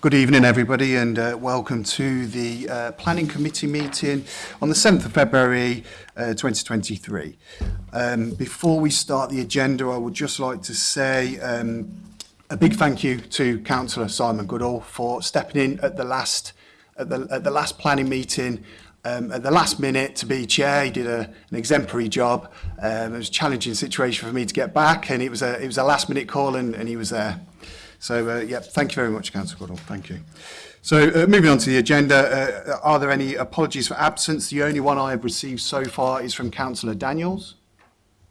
Good evening, everybody, and uh, welcome to the uh, Planning Committee meeting on the 7th of February uh, 2023. Um, before we start the agenda, I would just like to say um, a big thank you to Councillor Simon Goodall for stepping in at the last at the, at the last planning meeting um, at the last minute to be chair. He did a, an exemplary job. Um, it was a challenging situation for me to get back, and it was a it was a last minute call, and, and he was there. So, uh, yeah, thank you very much, Councillor Goodall. Thank you. So uh, moving on to the agenda, uh, uh, are there any apologies for absence? The only one I have received so far is from Councillor Daniels.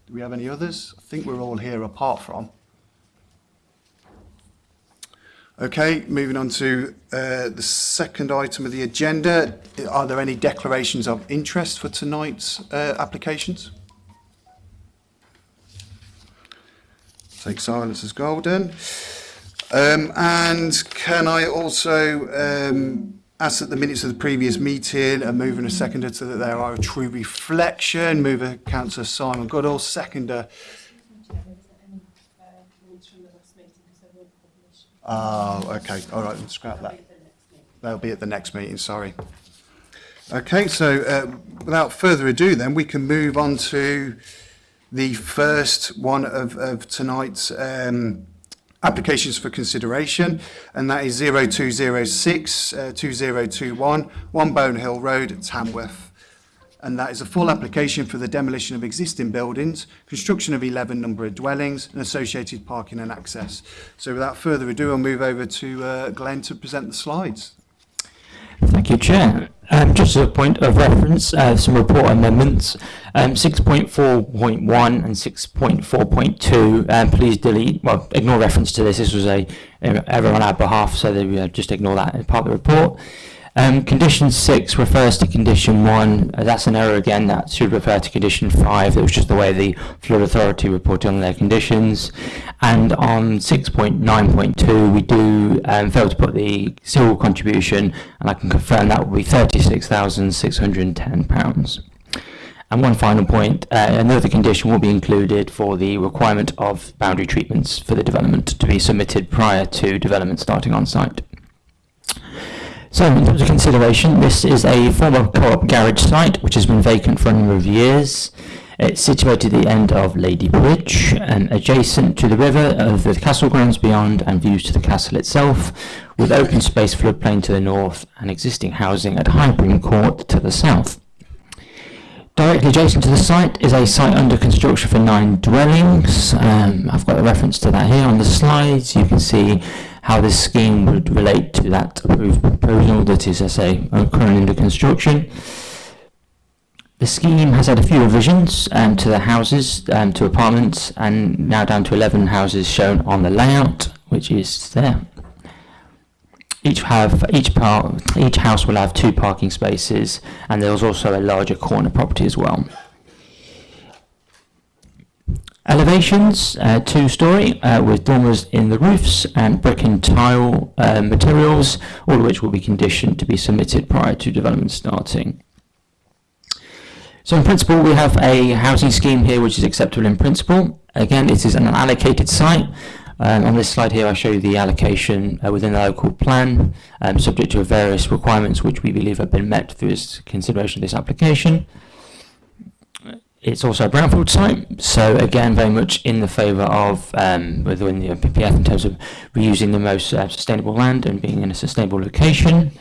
Do we have any others? I think we're all here apart from. Okay, moving on to uh, the second item of the agenda. Are there any declarations of interest for tonight's uh, applications? Take silence as golden. Um, and can I also um, ask that the minutes of the previous meeting are moving a seconder so that there are a true reflection? Mover, Councillor Simon Goodall, seconder. Oh, okay. All right, we'll scrap that. They'll be at the next meeting, sorry. Okay, so uh, without further ado then, we can move on to the first one of, of tonight's um, applications for consideration, and that is 0206 uh, 2021, One Bone Hill Road, Tamworth. And that is a full application for the demolition of existing buildings, construction of 11 number of dwellings, and associated parking and access. So without further ado, I'll move over to uh, Glenn to present the slides. Thank you, Chair. Um, um just as a point of reference, uh, some report amendments, um, 6.4.1 and 6.4.2, um, please delete, well, ignore reference to this. This was a, error on our behalf, so they, uh, just ignore that as part of the report. Um, condition 6 refers to condition 1. Uh, that's an error again. That should refer to condition 5. That was just the way the Flood Authority reported on their conditions. And on 6.9.2, we do um, fail to put the civil contribution, and I can confirm that will be £36,610. And one final point, uh, another condition will be included for the requirement of boundary treatments for the development to be submitted prior to development starting on site. So in terms of consideration, this is a former co-op garage site which has been vacant for a number of years. It's situated at the end of Lady Bridge, and adjacent to the river of the castle grounds beyond and views to the castle itself, with open space floodplain to the north and existing housing at Highbring Court to the south. Directly adjacent to the site is a site under construction for nine dwellings. Um, I've got a reference to that here on the slides. You can see how this scheme would relate to that approved proposal that is, I say, uh, currently under construction. The scheme has had a few revisions um, to the houses, um, to apartments, and now down to 11 houses shown on the layout, which is there. Each have each part, each house will have two parking spaces, and there's also a larger corner property as well. Elevations, uh, two-storey, uh, with dormers in the roofs and brick and tile uh, materials, all of which will be conditioned to be submitted prior to development starting. So in principle, we have a housing scheme here which is acceptable in principle. Again, it is an allocated site. Um, on this slide here, I show you the allocation uh, within the local plan, um, subject to various requirements which we believe have been met through this consideration of this application it's also a brownfield site, so again, very much in the favour of um, within the PPF in terms of reusing the most uh, sustainable land and being in a sustainable location.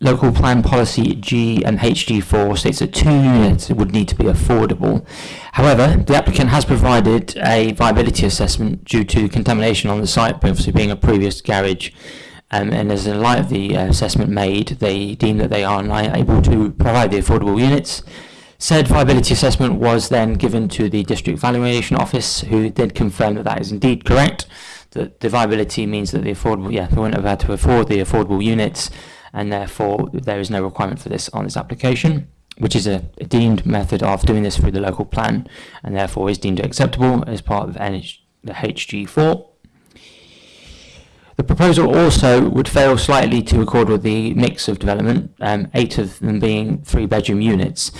Local plan policy G and HG4 states that two units would need to be affordable. However, the applicant has provided a viability assessment due to contamination on the site, previously being a previous garage. Um, and as in light of the uh, assessment made, they deem that they are unable to provide the affordable units. Said viability assessment was then given to the District Valuation Office, who did confirm that that is indeed correct, that the viability means that the affordable, yeah, they wouldn't have had to afford the affordable units, and therefore there is no requirement for this on this application, which is a, a deemed method of doing this through the local plan, and therefore is deemed acceptable as part of NH, the HG4. The proposal also would fail slightly to accord with the mix of development, um, eight of them being three bedroom units,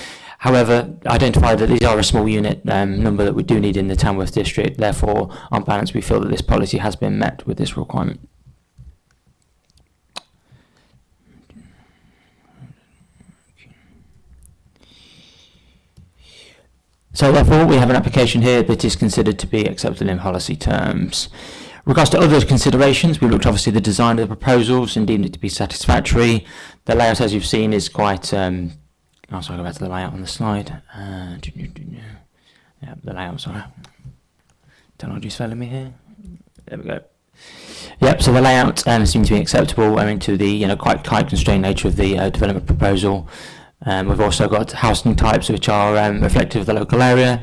However, identified that these are a small unit um, number that we do need in the Tamworth district, therefore on balance we feel that this policy has been met with this requirement. So therefore we have an application here that is considered to be accepted in policy terms. regards to other considerations, we looked obviously the design of the proposals and deemed it to be satisfactory. The layout, as you've seen, is quite um, now, so I go back to the layout on the slide. Uh, yeah, the layout, sorry. Technology's failing me here. There we go. Yep, so the layout um, to be acceptable owing to the you know quite tight constrained nature of the uh, development proposal. Um, we've also got housing types which are um, reflective of the local area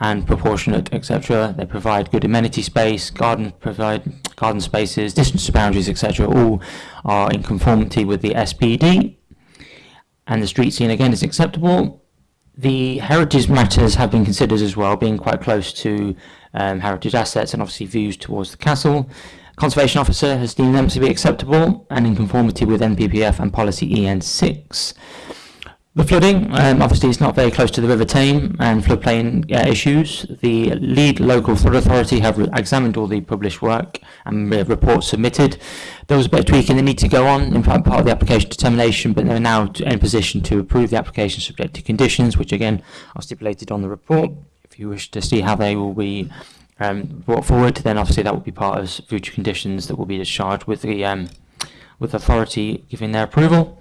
and proportionate, etc. They provide good amenity space, garden provide garden spaces, distance to boundaries, etc. All are in conformity with the SPD and the street scene again is acceptable. The heritage matters have been considered as well, being quite close to um, heritage assets and obviously views towards the castle. Conservation Officer has deemed them to be acceptable and in conformity with NPPF and Policy EN6. The flooding, um, obviously it's not very close to the River Tame and floodplain uh, issues. The lead local flood authority have examined all the published work and reports submitted. There was a bit of tweaking that need to go on in fact, part of the application determination, but they're now in position to approve the application subject to conditions, which again are stipulated on the report. If you wish to see how they will be um, brought forward, then obviously that will be part of future conditions that will be discharged with the um, with authority giving their approval.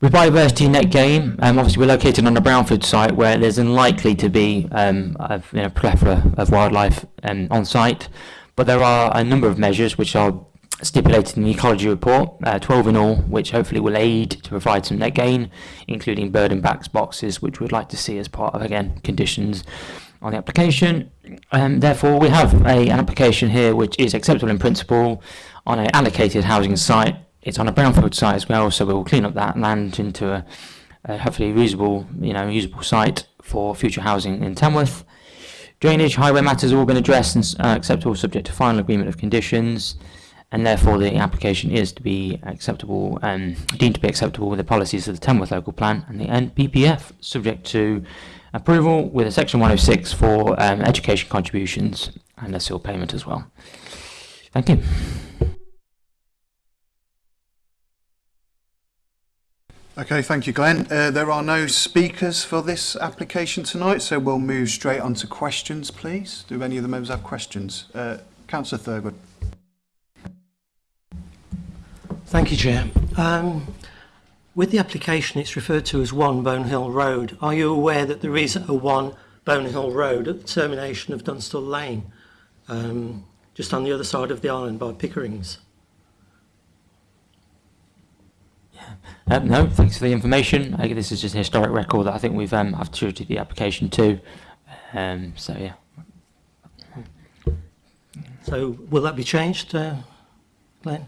With biodiversity net gain, um, obviously we're located on a brownfield site where there's unlikely to be um, a you know, plethora of wildlife um, on site, but there are a number of measures which are stipulated in the ecology report, uh, 12 in all, which hopefully will aid to provide some net gain, including bird and backs boxes, which we'd like to see as part of, again, conditions on the application. Um, therefore, we have a, an application here which is acceptable in principle on an allocated housing site it's on a brownfield site as well, so we'll clean up that land into a, a hopefully reasonable, you know, usable site for future housing in Tamworth. Drainage, highway matters have all been addressed and uh, acceptable subject to final agreement of conditions and therefore the application is to be acceptable and um, deemed to be acceptable with the policies of the Tamworth local plan and the NPPF subject to approval with a section 106 for um, education contributions and a seal payment as well. Thank you. Okay, thank you, Glenn. Uh, there are no speakers for this application tonight, so we'll move straight on to questions, please. Do any of the members have questions? Uh, Councillor Thurgood. Thank you, Chair. Um, with the application, it's referred to as One Bone Hill Road. Are you aware that there is a One Bone Hill Road at the termination of Dunstall Lane, um, just on the other side of the island by Pickering's? Um, no, thanks for the information. I think this is just a historic record that I think we've um, I've tutored the application to. Um, so yeah. So will that be changed, uh, Glenn?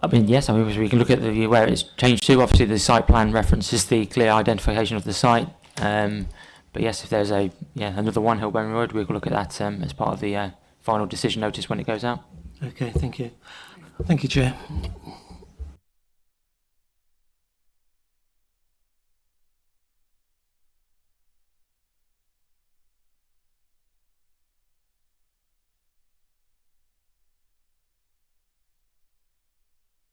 I mean, yes. I mean, we can look at the where it's changed to. Obviously, the site plan references the clear identification of the site. Um, but yes, if there's a yeah another one Hillbone Road, we can look at that um, as part of the uh, final decision notice when it goes out. Okay. Thank you. Thank you, Chair.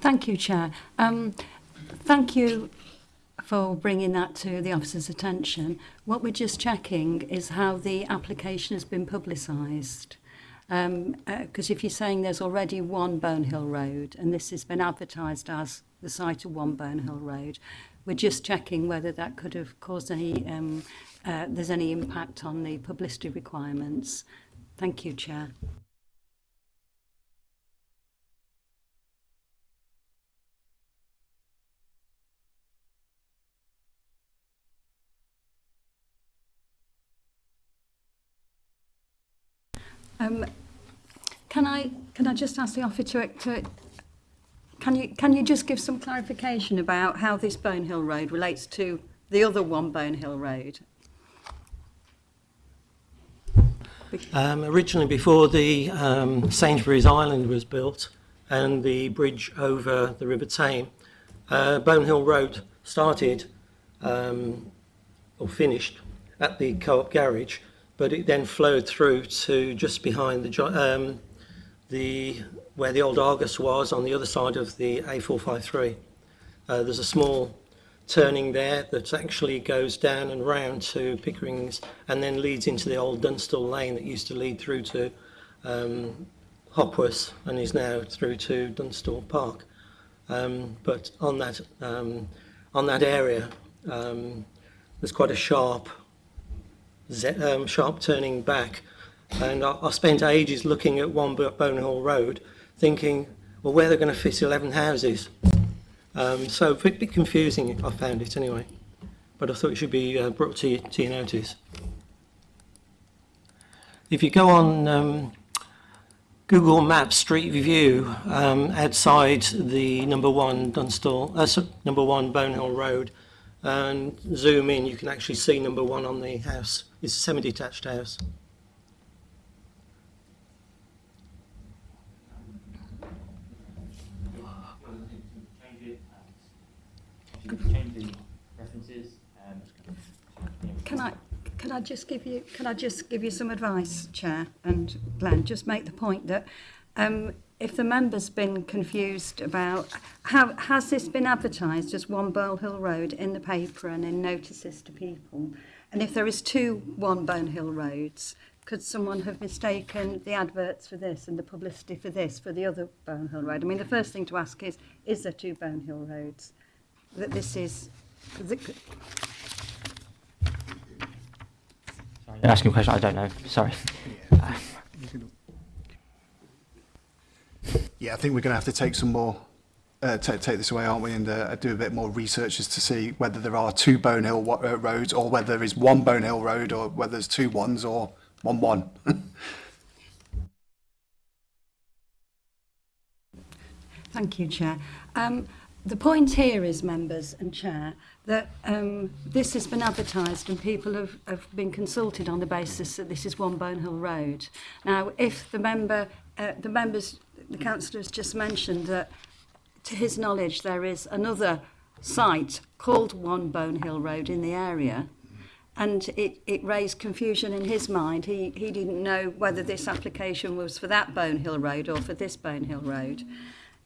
thank you, Chair. Um, thank you for bringing that to the officer's attention. What we're just checking is how the application has been publicised. Because um, uh, if you're saying there's already one Burnhill Road and this has been advertised as the site of one Burnhill Road, we're just checking whether that could have caused any, um, uh, there's any impact on the publicity requirements. Thank you, Chair. Um, can I can I just ask the officer to, to can you can you just give some clarification about how this Bone Hill Road relates to the other one Bone Hill Road? Um, originally, before the um, Sainsbury's Island was built and the bridge over the River Tame, uh, Bone Hill Road started um, or finished at the co-op garage but it then flowed through to just behind the um, the where the old Argus was on the other side of the A453. Uh, there's a small turning there that actually goes down and round to Pickering's and then leads into the old Dunstall Lane that used to lead through to um, Hopworth and is now through to Dunstall Park. Um, but on that um, on that area, um, there's quite a sharp um, sharp turning back. And I, I, spent ages looking at one Bonehall Road, thinking, well, where they're going to fit 11 houses. Um, so a bit, bit, confusing, I found it anyway. But I thought it should be uh, brought to, to, your notice. If you go on um, Google Maps Street View um, outside the number one Dunstall, uh, number one Bonehill Road, and zoom in, you can actually see number one on the house is a semi-detached house. Can I, can I just give you can I just give you some advice, Chair and Glenn? Just make the point that um, if the member's been confused about how has this been advertised as One Burl Hill Road in the paper and in notices to people, And if there is two one Bone Hill roads, could someone have mistaken the adverts for this and the publicity for this for the other Bone Hill road? I mean, the first thing to ask is, is there two Bone Hill roads? That this is... That You're asking a question I don't know. Sorry. Yeah, yeah I think we're going to have to take some more uh, take, take this away, aren't we, and uh, do a bit more research as to see whether there are two Bone Hill uh, roads or whether there is one Bone Hill road or whether there's two ones or one one. Thank you, Chair. Um, the point here is, members and Chair, that um, this has been advertised and people have, have been consulted on the basis that this is one Bone Hill Road. Now, if the member, uh, the members, the councillor has just mentioned that to his knowledge, there is another site called One Bone Hill Road in the area. And it, it raised confusion in his mind. He, he didn't know whether this application was for that Bone Hill Road or for this Bone Hill Road.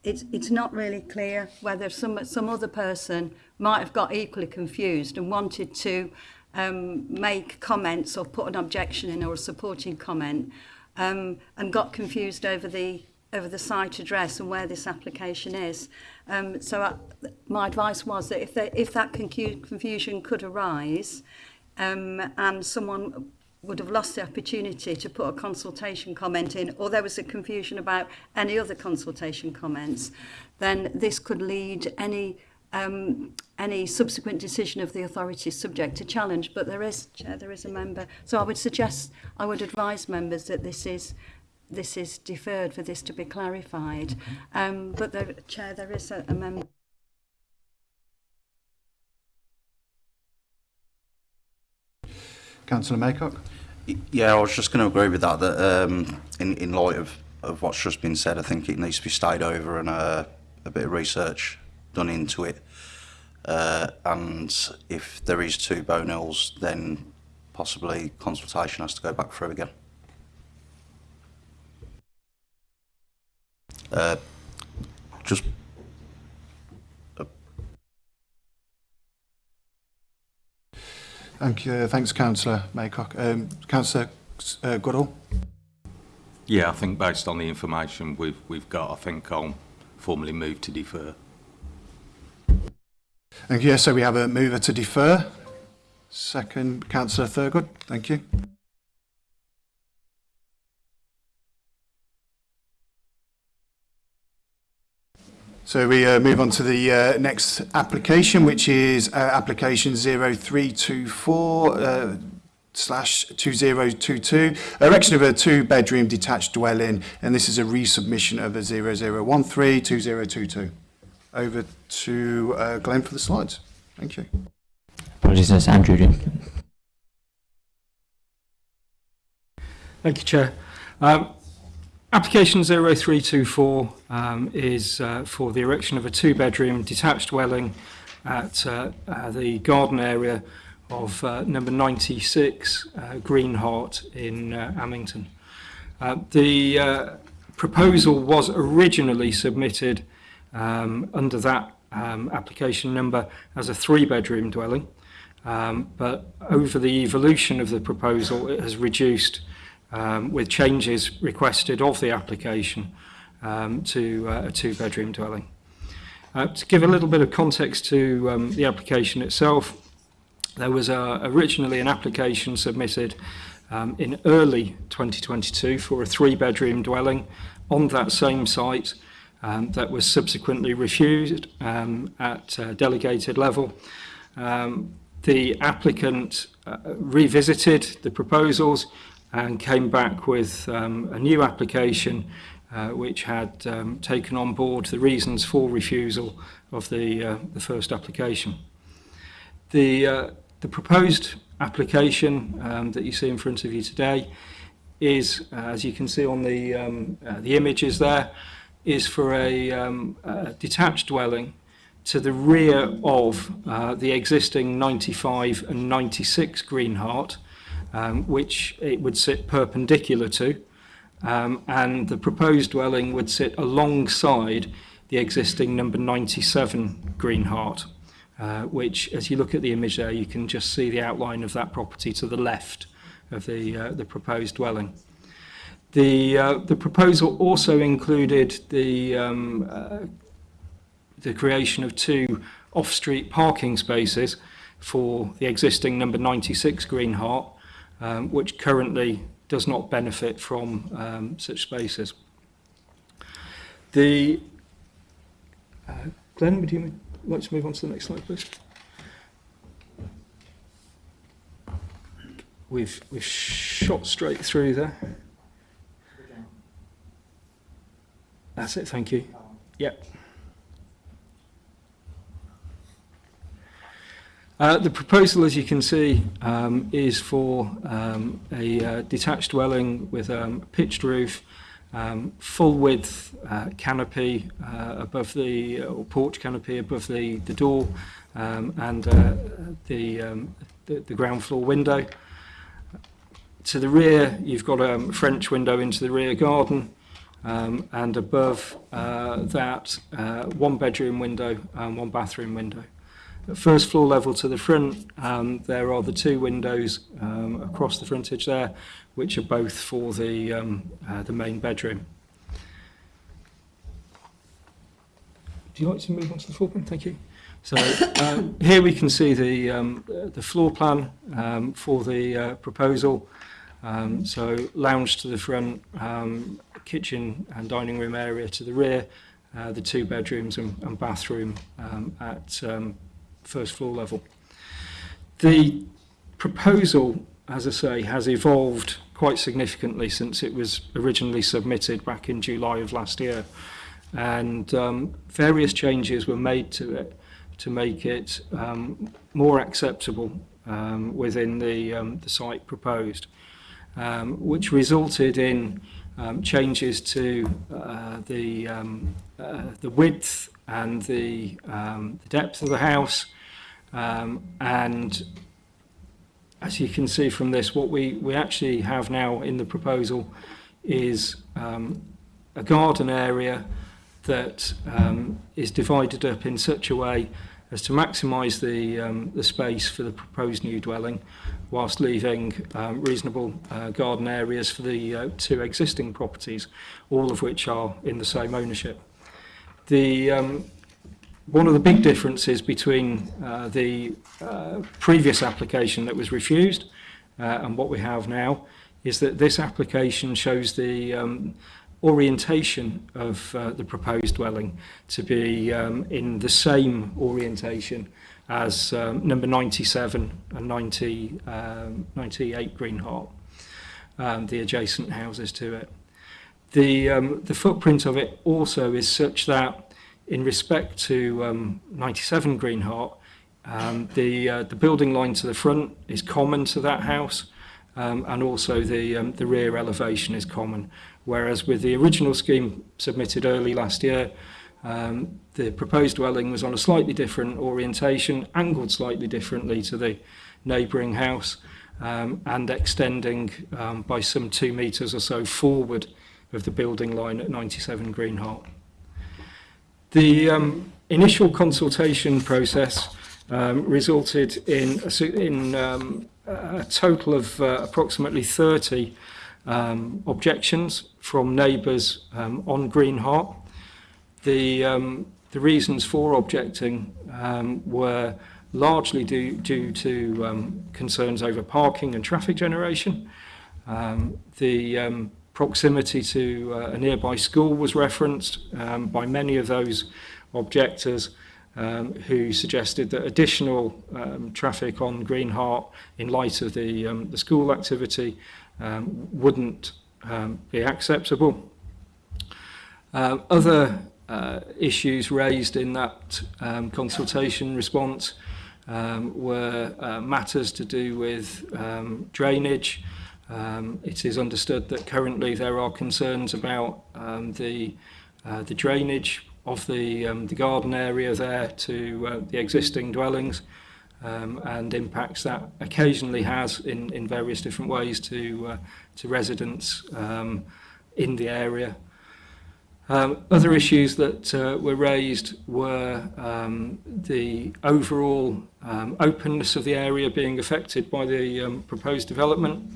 It's, it's not really clear whether some, some other person might have got equally confused and wanted to um, make comments or put an objection in or a supporting comment um, and got confused over the of the site address and where this application is. Um, so I, uh, my advice was that if, they, if that confusion could arise um, and someone would have lost the opportunity to put a consultation comment in or there was a confusion about any other consultation comments, then this could lead any um, any subsequent decision of the authority subject to challenge. But there is, Chair, there is a member. So I would suggest, I would advise members that this is this is deferred for this to be clarified. Mm-hmm. Um, but, the Chair, there is a, a member... Councillor Maycock? Yeah, I was just going to agree with that, that um, in, in light of, of what's just been said, I think it needs to be stayed over and uh, a bit of research done into it. Uh, and if there is two bone then possibly consultation has to go back through again. uh, just Thank you. Thanks, Councillor Maycock. Um, Councillor uh, Goodall. Yeah, I think based on the information we've we've got, I think I'll formally move to defer. Thank you. So we have a mover to defer. Second, Councillor Thurgood. Thank you. So we uh, move on to the uh, next application, which is uh, application 0324 uh, slash 2022, erection of a two-bedroom detached dwelling, and this is a resubmission of a 0013-2022. Over to uh, Glenn for the slides. Thank you. Apologies, that's Andrew. Thank you, Chair. Um, Application 0324 um, is uh, for the erection of a two-bedroom detached dwelling at uh, uh, the garden area of uh, number 96 uh, Greenheart in uh, Amington. Uh, the uh, proposal was originally submitted um, under that um, application number as a three-bedroom dwelling, um, but over the evolution of the proposal it has reduced um, with changes requested of the application um, to uh, a two-bedroom dwelling. Uh, to give a little bit of context to um, the application itself, there was a, uh, originally an application submitted um, in early 2022 for a three-bedroom dwelling on that same site um, that was subsequently refused um, at uh, delegated level. Um, the applicant uh, revisited the proposals and came back with um, a new application uh, which had um, taken on board the reasons for refusal of the, uh, the first application. The, uh, the proposed application um, that you see in front of you today is, uh, as you can see on the, um, uh, the images there, is for a, um, a, detached dwelling to the rear of uh, the existing 95 and 96 Green Heart, um, which it would sit perpendicular to, um, and the proposed dwelling would sit alongside the existing number 97 Greenheart, uh, which, as you look at the image there, you can just see the outline of that property to the left of the, uh, the proposed dwelling. The, uh, the proposal also included the, um, uh, the creation of two off-street parking spaces for the existing number 96 Greenheart, um, which currently does not benefit from um, such spaces. The uh, Glenn, would you like to move on to the next slide, please? We've we've shot straight through there. That's it. Thank you. Yep. Uh, the proposal, as you can see, um, is for um, a uh, detached dwelling with um, pitched roof, um, full width uh, canopy uh, above the uh, or porch canopy above the, the door um, and uh, the, um, the, the ground floor window. To the rear, you've got a um, French window into the rear garden. Um, and above uh, that, uh, one bedroom window and one bathroom window first floor level to the front, um, there are the two windows um, across the frontage there, which are both for the, um, uh, the main bedroom. Do you like to move on to the floor plan? Thank you. So um, here we can see the, um, the floor plan um, for the uh, proposal. Um, so lounge to the front, um, kitchen and dining room area to the rear, uh, the two bedrooms and, and bathroom um, at um, first floor level. The proposal, as I say, has evolved quite significantly since it was originally submitted back in July of last year. And um, various changes were made to it to make it um, more acceptable um, within the, um, the site proposed, um, which resulted in um, changes to uh, the, um, uh, the width and the, um, the depth of the house. Um, and as you can see from this, what we, we actually have now in the proposal is um, a garden area that um, is divided up in such a way as to maximise the, um, the space for the proposed new dwelling whilst leaving um, reasonable uh, garden areas for the uh, two existing properties, all of which are in the same ownership the um, one of the big differences between uh, the uh, previous application that was refused uh, and what we have now is that this application shows the um, orientation of uh, the proposed dwelling to be um, in the same orientation as um, number 97 and 90, um, 98 Green Hart, um, the adjacent houses to it the, um, the footprint of it also is such that in respect to um, 97 Greenheart, um, the, uh, the building line to the front is common to that house um, and also the, um, the rear elevation is common. Whereas with the original scheme submitted early last year, um, the proposed dwelling was on a slightly different orientation, angled slightly differently to the neighbouring house um, and extending um, by some two metres or so forward of the building line at 97 Greenheart. The um, initial consultation process um, resulted in, a, in um, a total of uh, approximately 30 um, objections from neighbours um, on Greenheart. The, um, the reasons for objecting um, were largely due, due to um, concerns over parking and traffic generation. Um, the um, Proximity to uh, a nearby school was referenced um, by many of those objectors um, who suggested that additional um, traffic on Greenheart in light of the, um, the school activity um, wouldn't um, be acceptable. Uh, other uh, issues raised in that um, consultation response um, were uh, matters to do with um, drainage, Um, it is understood that currently there are concerns about um, the, uh, the drainage of the, um, the garden area there to uh, the existing dwellings um, and impacts that occasionally has in, in various different ways to, uh, to residents um, in the area. Um, other issues that uh, were raised were um, the overall um, openness of the area being affected by the um, proposed development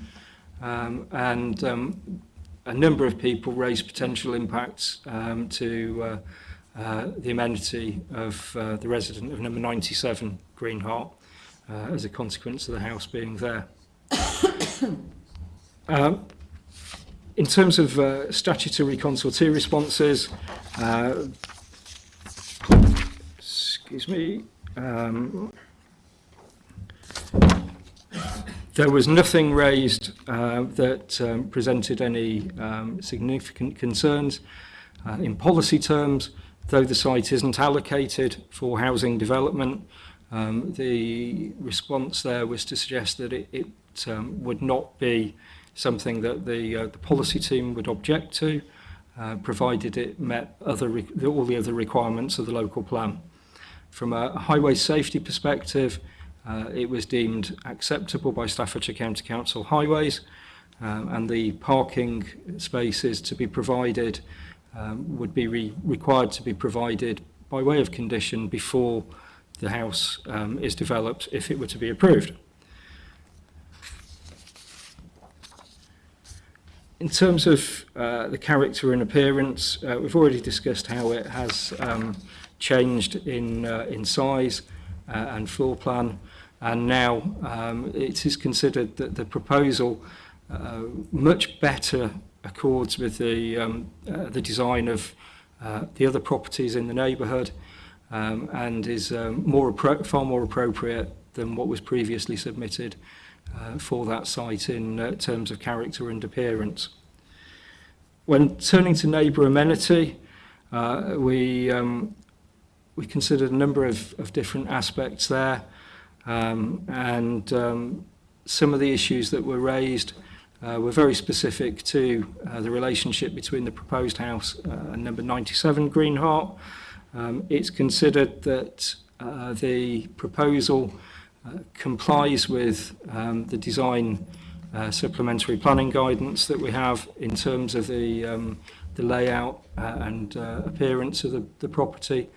um, and um, a number of people raised potential impacts um, to uh, uh, the amenity of uh, the resident of number 97 Greenheart uh, as a consequence of the house being there. um, in terms of uh, statutory consultee responses, uh, excuse me, um, There was nothing raised uh, that um, presented any um, significant concerns uh, in policy terms, though the site isn't allocated for housing development. Um, the response there was to suggest that it, it um, would not be something that the, uh, the policy team would object to, uh, provided it met other all the other requirements of the local plan. From a highway safety perspective, Uh, it was deemed acceptable by Staffordshire County Council Highways um, and the parking spaces to be provided um, would be re required to be provided by way of condition before the house um, is developed if it were to be approved. In terms of uh, the character and appearance, uh, we've already discussed how it has um, changed in, uh, in size uh, and floor plan and now um, it is considered that the proposal uh, much better accords with the, um, uh, the design of uh, the other properties in the neighbourhood um, and is um, more far more appropriate than what was previously submitted uh, for that site in uh, terms of character and appearance. When turning to neighbour amenity, uh, we, um, we considered a number of, of different aspects there. Um, and um, some of the issues that were raised uh, were very specific to uh, the relationship between the proposed house uh, and number 97 Greenheart. Um, it's considered that uh, the proposal uh, complies with um, the design uh, supplementary planning guidance that we have in terms of the, um, the layout uh, and uh, appearance of the, the property.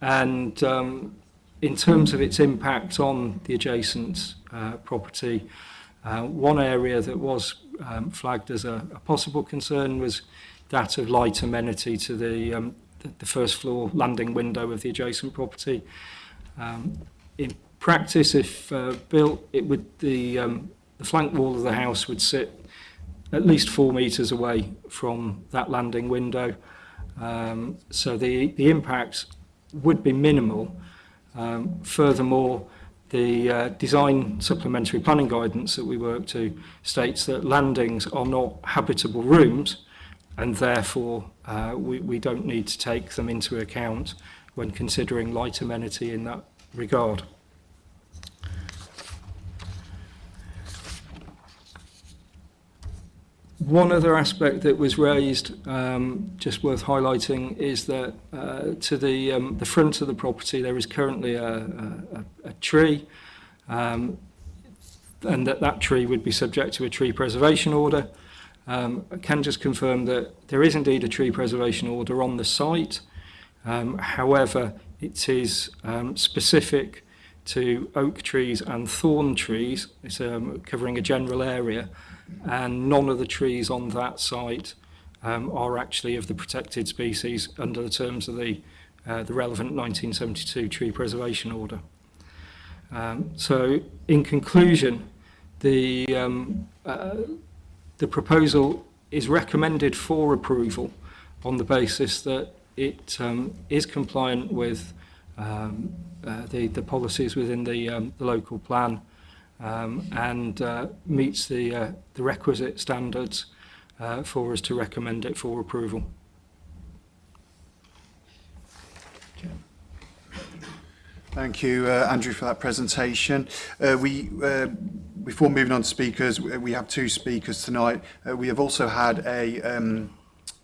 And um, in terms of its impact on the adjacent uh, property, uh, one area that was um, flagged as a, a possible concern was that of light amenity to the, um, the, first floor landing window of the adjacent property. Um, in practice, if uh, built, it would the, um, the flank wall of the house would sit at least four metres away from that landing window. Um, so the, the impact would be minimal, Um, furthermore, the uh, design supplementary planning guidance that we work to states that landings are not habitable rooms and therefore uh, we, we don't need to take them into account when considering light amenity in that regard. One other aspect that was raised, um, just worth highlighting, is that uh, to the um, the front of the property there is currently a, a, a tree, um, and that that tree would be subject to a tree preservation order. Um, I can just confirm that there is indeed a tree preservation order on the site. Um, however, it is um, specific to oak trees and thorn trees. It's um, covering a general area and none of the trees on that site um, are actually of the protected species under the terms of the, uh, the relevant 1972 Tree Preservation Order. Um, so in conclusion, the, um, uh, the proposal is recommended for approval on the basis that it um, is compliant with um, uh, the, the policies within the, um, the local plan um, and uh, meets the, uh, the requisite standards uh, for us to recommend it for approval. Thank you, uh, Andrew, for that presentation. Uh, we, uh, before moving on to speakers, we have two speakers tonight. Uh, we have also had a um,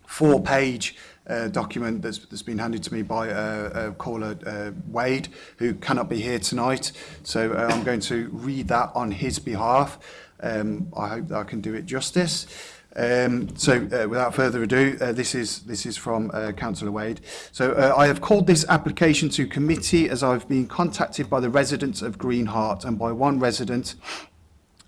four-page uh, document that's, that's been handed to me by uh, uh, caller uh, Wade, who cannot be here tonight. So uh, I'm going to read that on his behalf. Um, I hope that I can do it justice. Um, so uh, without further ado, uh, this is this is from uh, Councillor Wade. So uh, I have called this application to committee as I've been contacted by the residents of Greenheart and by one resident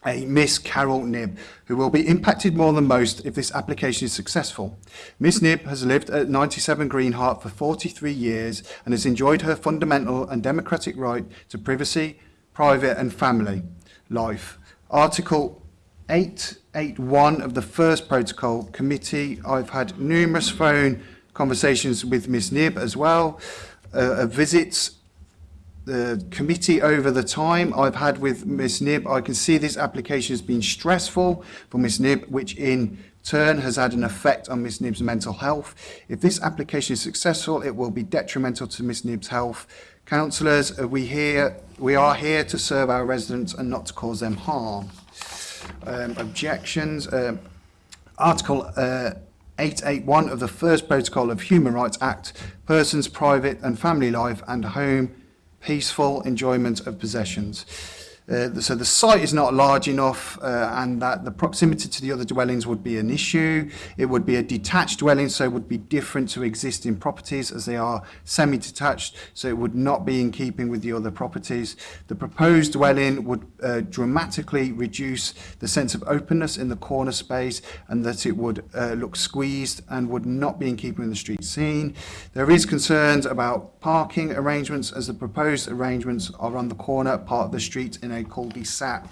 a Miss Carol Nibb, who will be impacted more than most if this application is successful. Miss Nibb has lived at 97 Greenheart for 43 years and has enjoyed her fundamental and democratic right to privacy, private and family life. Article 881 of the first protocol committee, I've had numerous phone conversations with Miss Nib as well, uh, visits the committee over the time I've had with Ms Nib. I can see this application has been stressful for Ms Nib, which in turn has had an effect on Ms Nib's mental health. If this application is successful, it will be detrimental to Ms Nib's health. Councillors, we, here, we are here to serve our residents and not to cause them harm. Um, objections. Um, Article uh, 881 of the First Protocol of Human Rights Act, person's private and family life and home peaceful enjoyment of possessions. Uh, so the site is not large enough uh, and that the proximity to the other dwellings would be an issue. It would be a detached dwelling, so it would be different to existing properties as they are semi-detached, so it would not be in keeping with the other properties. The proposed dwelling would uh, dramatically reduce the sense of openness in the corner space and that it would uh, look squeezed and would not be in keeping with the street scene. There is concerns about parking arrangements as the proposed arrangements are on the corner part of the street in called ESAP.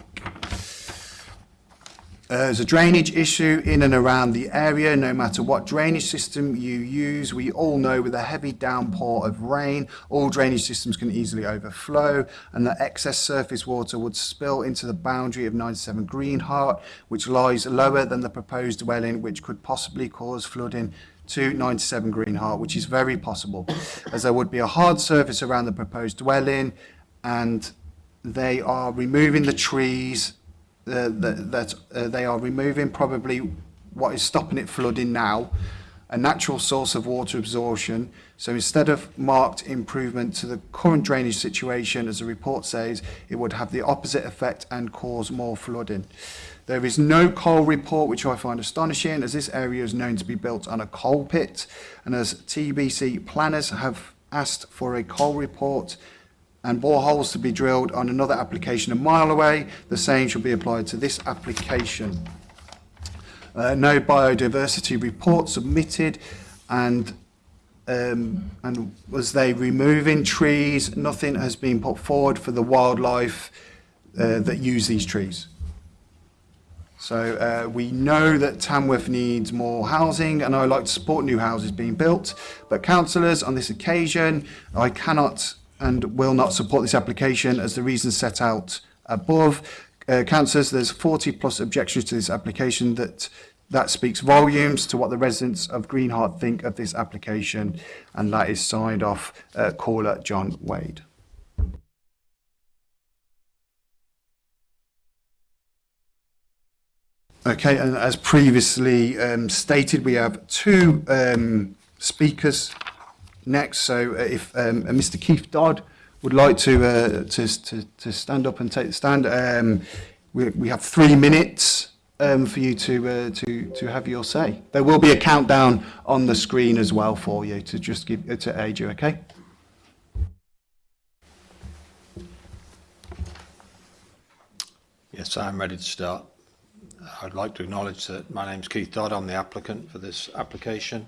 Uh, there's a drainage issue in and around the area. No matter what drainage system you use, we all know with a heavy downpour of rain, all drainage systems can easily overflow and the excess surface water would spill into the boundary of 97 Greenheart, which lies lower than the proposed dwelling, which could possibly cause flooding to 97 Greenheart, which is very possible, as there would be a hard surface around the proposed dwelling and they are removing the trees uh, that, that uh, they are removing probably what is stopping it flooding now a natural source of water absorption so instead of marked improvement to the current drainage situation as the report says it would have the opposite effect and cause more flooding there is no coal report which I find astonishing as this area is known to be built on a coal pit and as TBC planners have asked for a coal report and boreholes to be drilled on another application a mile away, the same should be applied to this application. Uh, no biodiversity report submitted and um, and was they removing trees? Nothing has been put forward for the wildlife uh, that use these trees. So uh, we know that Tamworth needs more housing and I like to support new houses being built, but councillors on this occasion, I cannot and will not support this application as the reasons set out above. Uh, there's 40 plus objections to this application that that speaks volumes to what the residents of Greenheart think of this application and that is signed off uh, caller John Wade. Okay, and as previously um, stated, we have two um, speakers next. So uh, if um, uh, Mr. Keith Dodd would like to, uh, to, to, to stand up and take the stand, um, we, we have three minutes um, for you to, uh, to, to have your say. There will be a countdown on the screen as well for you to just give, uh, to aid you, okay? Yes, I'm ready to start. I'd like to acknowledge that my name's Keith Dodd. I'm the applicant for this application.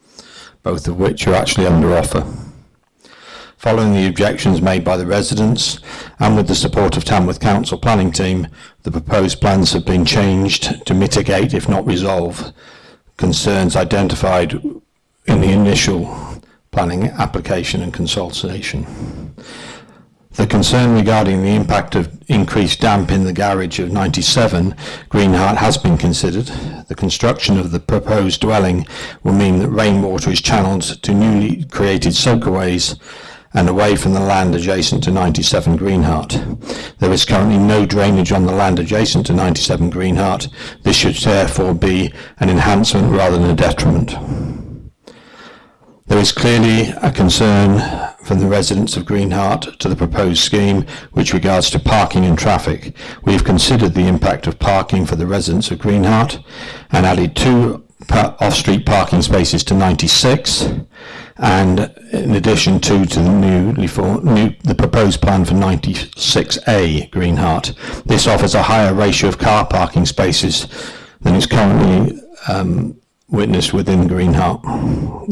both of which are actually under offer. Following the objections made by the residents and with the support of Tamworth Council planning team, the proposed plans have been changed to mitigate, if not resolve, concerns identified in the initial planning application and consultation. The concern regarding the impact of increased damp in the garage of 97 Greenheart has been considered. The construction of the proposed dwelling will mean that rainwater is channeled to newly created soakaways and away from the land adjacent to 97 Greenheart. There is currently no drainage on the land adjacent to 97 Greenheart. This should therefore be an enhancement rather than a detriment. There is clearly a concern from the residents of Greenheart to the proposed scheme which regards to parking and traffic. We have considered the impact of parking for the residents of Greenheart and added two off-street parking spaces to 96 and in addition to, to the newly for, new, the proposed plan for 96A Greenheart, this offers a higher ratio of car parking spaces than is currently um, witnessed within Greenheart,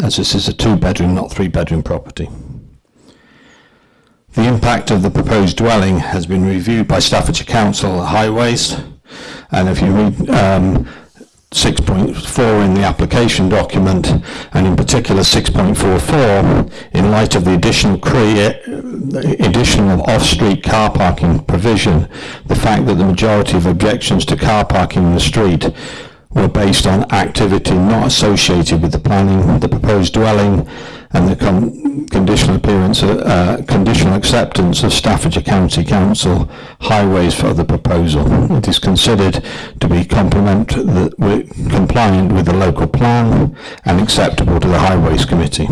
as this is a two-bedroom, not three-bedroom property. The impact of the proposed dwelling has been reviewed by Staffordshire Council Highways, and if you read um, 6.4 in the application document and in particular 6.44 in light of the additional uh, addition of off-street car parking provision the fact that the majority of objections to car parking in the street were based on activity not associated with the planning the proposed dwelling and the con conditional appearance, uh, uh, conditional acceptance of Staffordshire County Council highways for the proposal. It is considered to be compliant with the local plan and acceptable to the Highways Committee.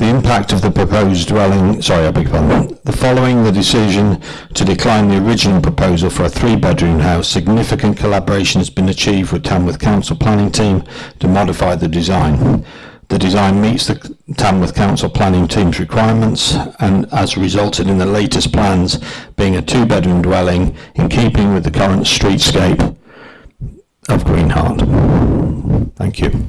The impact of the proposed dwelling, sorry, I beg your pardon. The following the decision to decline the original proposal for a three-bedroom house, significant collaboration has been achieved with Tamworth Council planning team to modify the design. The design meets the Tamworth Council planning team's requirements and has resulted in the latest plans being a two-bedroom dwelling in keeping with the current streetscape of Greenheart. Thank you.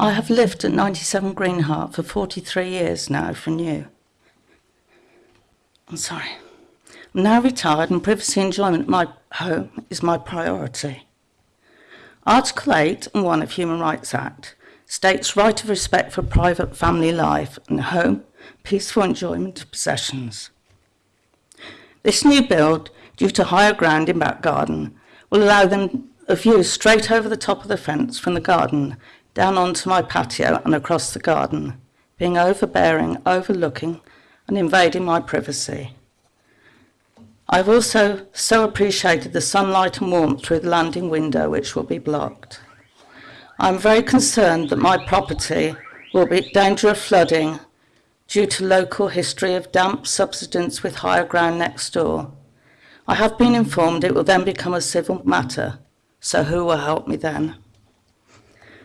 I have lived at 97 Greenheart for 43 years now from you. I'm sorry. I'm now retired and privacy enjoyment at my home is my priority. Article 8 and 1 of Human Rights Act states right of respect for private family life and home, peaceful enjoyment of possessions. This new build, due to higher ground in back garden, will allow them a view straight over the top of the fence from the garden down onto my patio and across the garden, being overbearing, overlooking, and invading my privacy. I've also so appreciated the sunlight and warmth through the landing window, which will be blocked. I'm very concerned that my property will be in danger of flooding due to local history of damp subsidence with higher ground next door. I have been informed it will then become a civil matter, so who will help me then?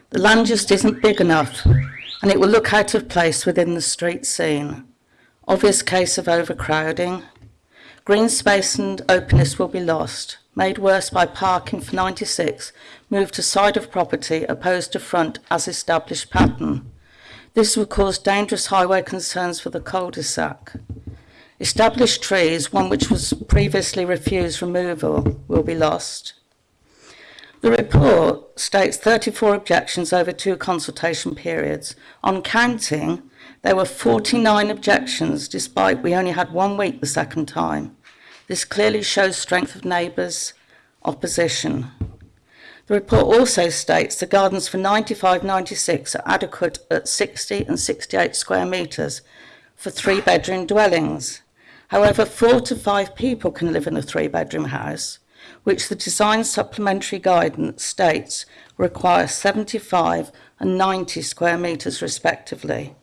The land just isn't big enough and it will look out of place within the street scene. Obvious case of overcrowding. Green space and openness will be lost, made worse by parking for 96 moved to side of property opposed to front as established pattern. This will cause dangerous highway concerns for the cul-de-sac. Established trees, one which was previously refused removal, will be lost. The report states 34 objections over two consultation periods. On counting, there were 49 objections despite we only had one week the second time. This clearly shows strength of neighbours' opposition. The report also states the gardens for 95-96 are adequate at 60 and 68 square metres for three-bedroom dwellings. However, four to five people can live in a three-bedroom house which the design supplementary guidance states require 75 and 90 square metres respectively,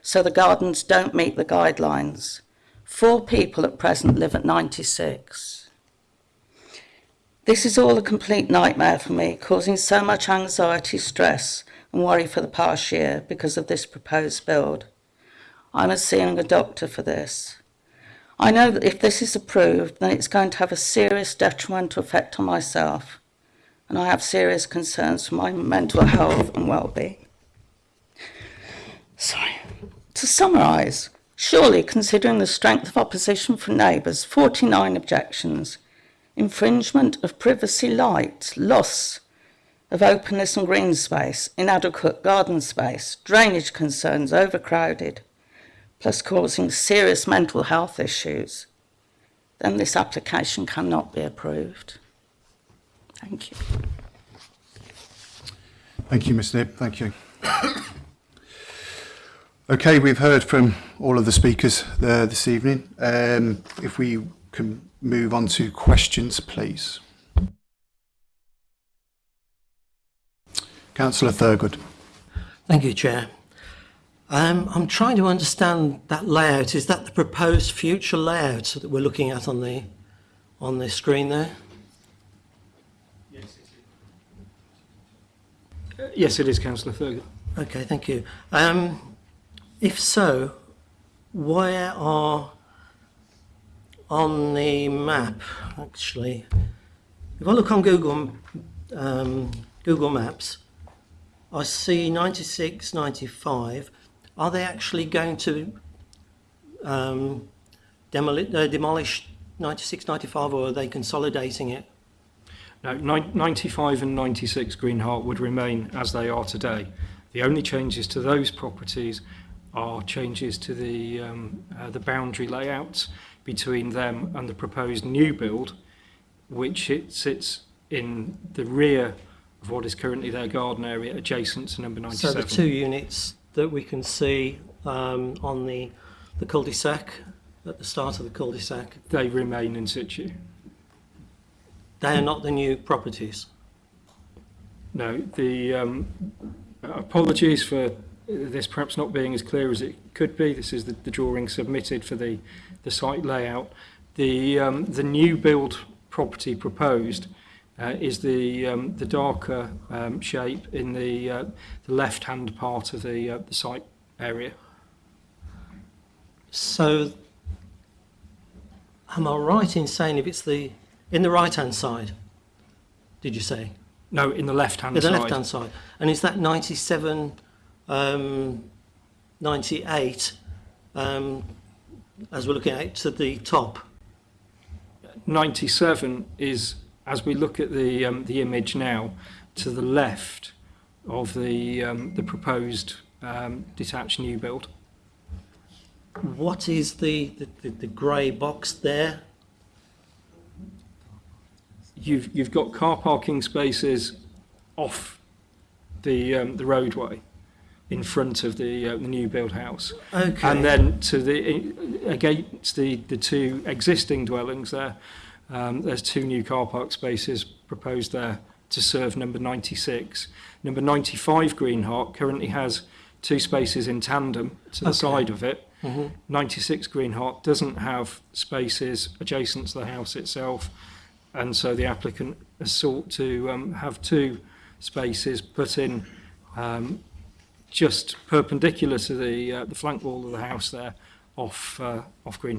so the gardens don't meet the guidelines. Four people at present live at 96. This is all a complete nightmare for me, causing so much anxiety, stress and worry for the past year because of this proposed build. I'm seeing a doctor for this. I know that if this is approved, then it's going to have a serious detrimental effect on myself, and I have serious concerns for my mental health and well-being. Sorry. To summarise, surely considering the strength of opposition from neighbours, 49 objections, infringement of privacy light, loss of openness and green space, inadequate garden space, drainage concerns, overcrowded, plus causing serious mental health issues, then this application cannot be approved. Thank you. Thank you, Ms Nibb. Thank you. okay, we've heard from all of the speakers there this evening. Um, if we can move on to questions, please. Councillor Thurgood. Thank you, Chair. Um, I'm trying to understand that layout. Is that the proposed future layout that we're looking at on the on the screen there? Yes, it is, yes, it is Councillor Fergus. Okay, thank you. Um, if so, where are on the map actually? If I look on Google um, Google Maps, I see 96, 95. are they actually going to um, demoli uh, demolish 96, 95, or are they consolidating it? No, 95 and 96 Greenheart would remain as they are today. The only changes to those properties are changes to the, um, uh, the boundary layouts between them and the proposed new build, which it sits in the rear of what is currently their garden area adjacent to number 97. So the two units that we can see um, on the, the cul-de-sac, at the start of the cul-de-sac. They remain in situ? They are not the new properties. No, the um, apologies for this perhaps not being as clear as it could be. This is the, the drawing submitted for the, the site layout. The, um, the new build property proposed uh, is the um, the darker um, shape in the uh, the left hand part of the uh, the site area. So, am I right in saying if it's the in the right hand side? Did you say? No, in the left hand. In the side. left hand side, and is that ninety seven, um, ninety eight? Um, as we're looking at to the top. 97 is as we look at the, um, the image now, to the left of the, um, the proposed um, detached new build. What is the, the, the, the grey box there? You've, you've got car parking spaces off the, um, the roadway in front of the, uh, the new build house. Okay. And then to the, against the, the two existing dwellings there, Um, there's two new car park spaces proposed there to serve number 96. Number 95 Green currently has two spaces in tandem to the okay. side of it. Mm -hmm. 96 Green doesn't have spaces adjacent to the house itself, and so the applicant has sought to um, have two spaces put in um, just perpendicular to the, uh, the flank wall of the house there off, uh, off Green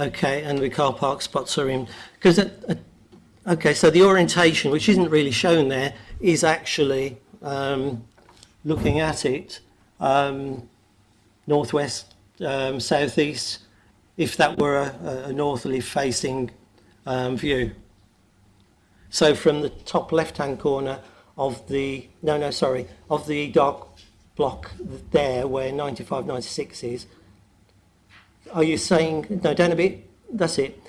okay, and the car park spots are in, because, uh, okay, so the orientation, which isn't really shown there, is actually um, looking at it um, northwest, um, southeast, if that were a, a northerly facing um, view. So from the top left-hand corner of the, no, no, sorry, of the dark block there where 95, 96 is, are you saying, no, down a bit, that's it.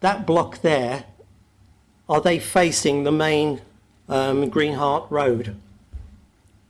That block there, are they facing the main um, Greenheart Road?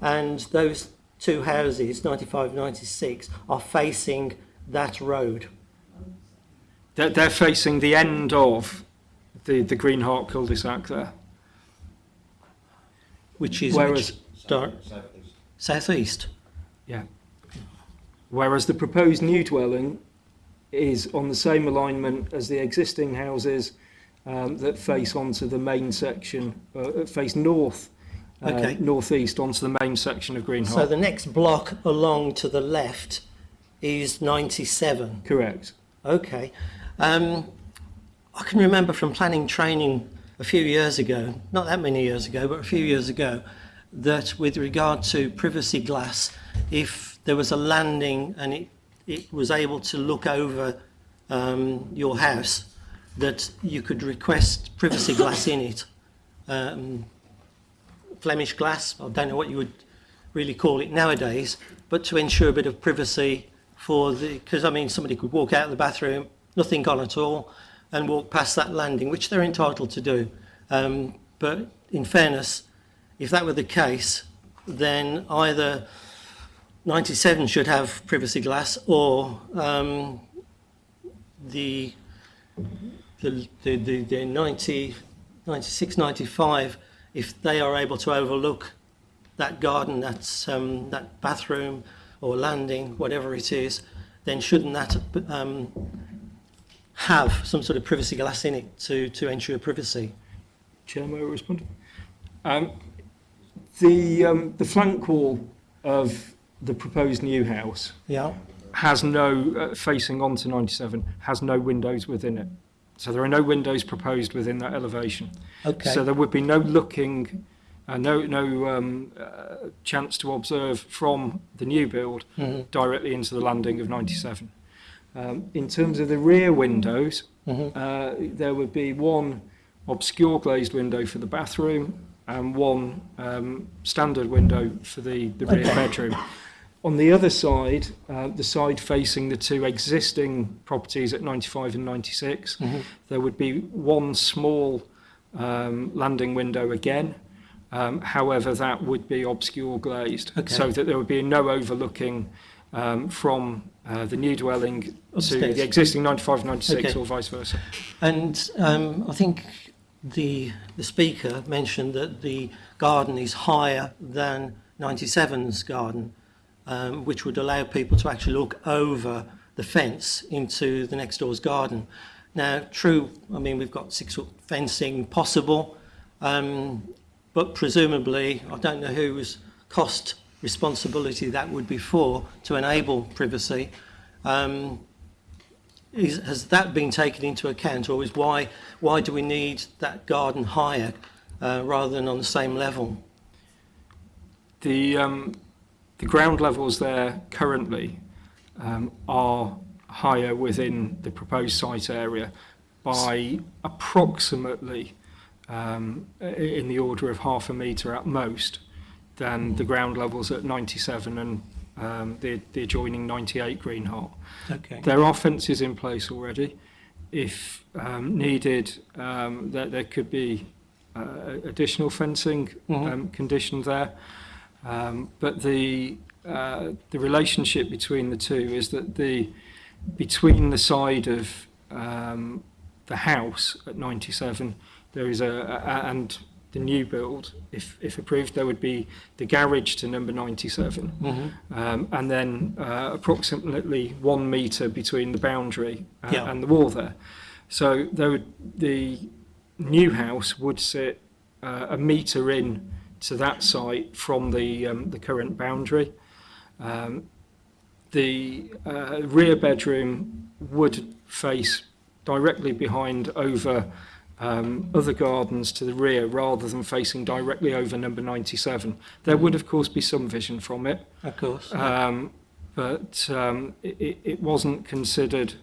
and those two houses, 95, 96, are facing that road. They're, they're facing the end of the, the Green Hawk cul-de-sac there. Which is Whereas, which southeast. southeast. Yeah. Whereas the proposed new dwelling is on the same alignment as the existing houses um, that face onto the main section, uh, face north uh, okay. northeast onto the main section of Green Hot. So the next block along to the left is 97? Correct. Okay. Um, I can remember from planning training a few years ago, not that many years ago, but a few years ago, that with regard to privacy glass, if there was a landing and it, it was able to look over um, your house, that you could request privacy glass in it. Um, Flemish glass, I don't know what you would really call it nowadays, but to ensure a bit of privacy for the, because I mean somebody could walk out of the bathroom, nothing gone at all, and walk past that landing, which they're entitled to do. Um, but in fairness, if that were the case, then either 97 should have privacy glass or um, the, the, the, the, 90, 96, 95 if they are able to overlook that garden, that, um, that bathroom or landing, whatever it is, then shouldn't that um, have some sort of privacy glass in it to, to ensure privacy? Chair, may I respond? Um, the, um, the flank wall of the proposed new house yeah. has no, uh, facing onto 97, has no windows within it. So there are no windows proposed within that elevation. Okay. So there would be no looking, uh, no no um, uh, chance to observe from the new build mm -hmm. directly into the landing of 97. Um, in terms of the rear windows, mm -hmm. uh, there would be one obscure glazed window for the bathroom and one um, standard window for the, the rear bedroom. On the other side, uh, the side facing the two existing properties at 95 and 96, mm -hmm. there would be one small um, landing window again. Um, however, that would be obscure glazed, okay. so that there would be no overlooking um, from uh, the new dwelling Upstairs. to the existing 95, 96, okay. or vice versa. And um, I think the the speaker mentioned that the garden is higher than 97's garden um, which would allow people to actually look over the fence into the next door's garden. Now, true, I mean, we've got six foot fencing possible, um, but presumably, I don't know whose cost responsibility that would be for to enable privacy. Um, is, has that been taken into account, or is why why do we need that garden higher uh, rather than on the same level? The um, The ground levels there currently um, are higher within the proposed site area by approximately um, in the order of half a metre at most than the ground levels at 97 and um, the, the adjoining 98 Green Hot. Okay. There are fences in place already. If um, needed, um, there, there could be uh, additional fencing mm -hmm. um, conditions there. Um, but the uh, the relationship between the two is that the between the side of um, the house at 97 there is a, a and the new build if if approved there would be the garage to number 97 mm -hmm. um, and then uh, approximately one meter between the boundary and, uh, yeah. and the wall there so there would the new house would sit uh, a meter in to that site from the, um, the current boundary. Um, the uh, rear bedroom would face directly behind over um, other gardens to the rear rather than facing directly over number 97. There would of course be some vision from it. Of course. Um, but um, it, it wasn't considered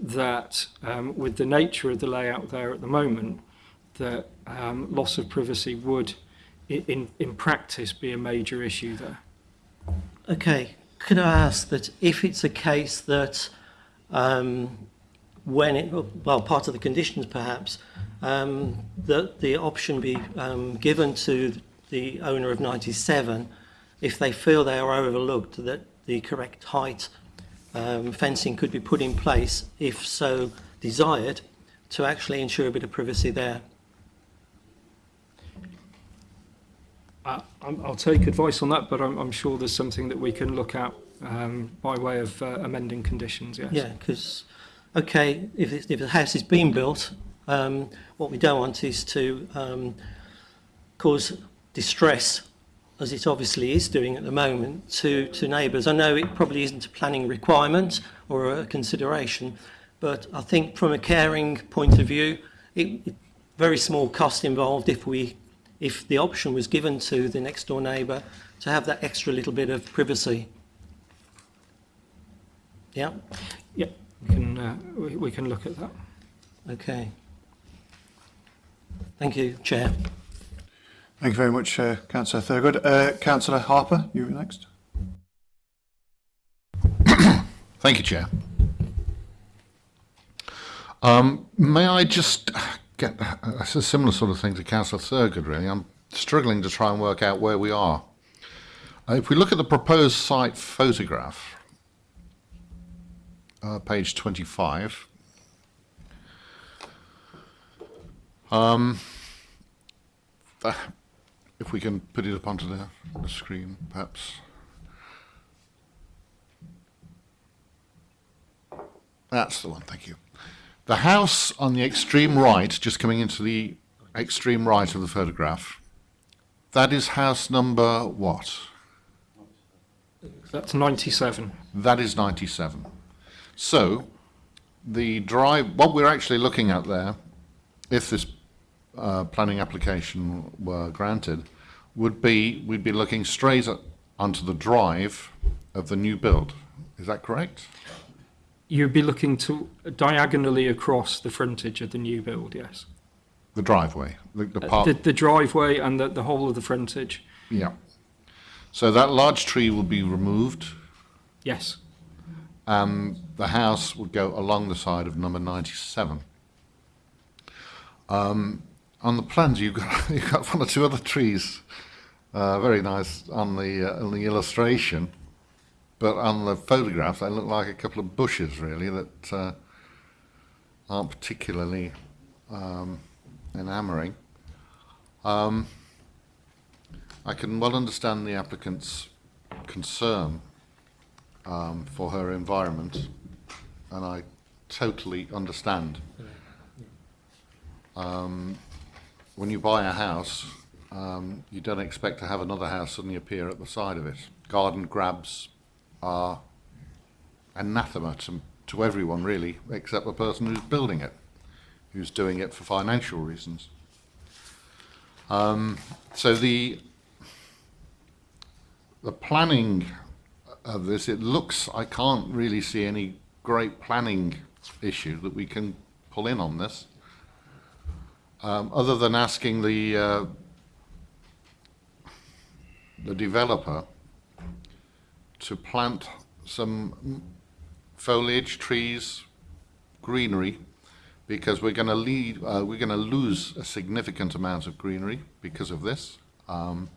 that um, with the nature of the layout there at the moment that um, loss of privacy would in, in practice be a major issue there. Okay, could I ask that if it's a case that um, when it, well, part of the conditions perhaps, um, that the option be um, given to the owner of 97 if they feel they are overlooked, that the correct height um, fencing could be put in place, if so desired, to actually ensure a bit of privacy there. I, I'll take advice on that, but I'm, I'm, sure there's something that we can look at um, by way of uh, amending conditions. Yes. Yeah, because okay, if, if the house is being built, um, what we don't want is to um, cause distress, as it obviously is doing at the moment, to, to neighbours. I know it probably isn't a planning requirement or a consideration, but I think from a caring point of view, it, very small cost involved if we if the option was given to the next door neighbour to have that extra little bit of privacy. Yeah? Yeah, we can, uh, we, we can look at that. Okay. Thank you, Chair. Thank you very much, uh, Councillor Thurgood. Uh, Councillor Harper, you were next. Thank you, Chair. Um, may I just get that's uh, a similar sort of thing to Councillor Thurgood, really. I'm struggling to try and work out where we are. Uh, if we look at the proposed site photograph, uh, page 25, um, that, uh, if we can put it up onto the, the screen, perhaps. That's the one, thank you. The house on the extreme right, just coming into the extreme right of the photograph, that is house number what? That's 97. That is 97. So, the drive, what we're actually looking at there, if this uh, planning application were granted, would be we'd be looking straight at, onto the drive of the new build. Is that correct? you'd be looking to diagonally across the frontage of the new build, yes. The driveway, the, the uh, part. The, the driveway and the, the whole of the frontage. Yeah. So that large tree will be removed. Yes. And the house would go along the side of number 97. Um, on the plans, you've got, you've got one or two other trees. Uh, very nice on the, uh, on the illustration. But on the photographs, they look like a couple of bushes, really, that uh, aren't particularly um, enamouring. Um, I can well understand the applicant's concern um, for her environment, and I totally understand. Um, when you buy a house, um, you don't expect to have another house suddenly appear at the side of it. Garden grabs, are anathema to, to everyone really, except the person who's building it, who's doing it for financial reasons. Um, so the the planning of this, it looks, I can't really see any great planning issue that we can pull in on this, um, other than asking the uh, the developer to plant some foliage, trees, greenery, because we're going to lead, uh, we're going to lose a significant amount of greenery because of this, um,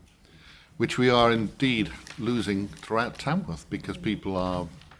which we are indeed losing throughout Tamworth because people are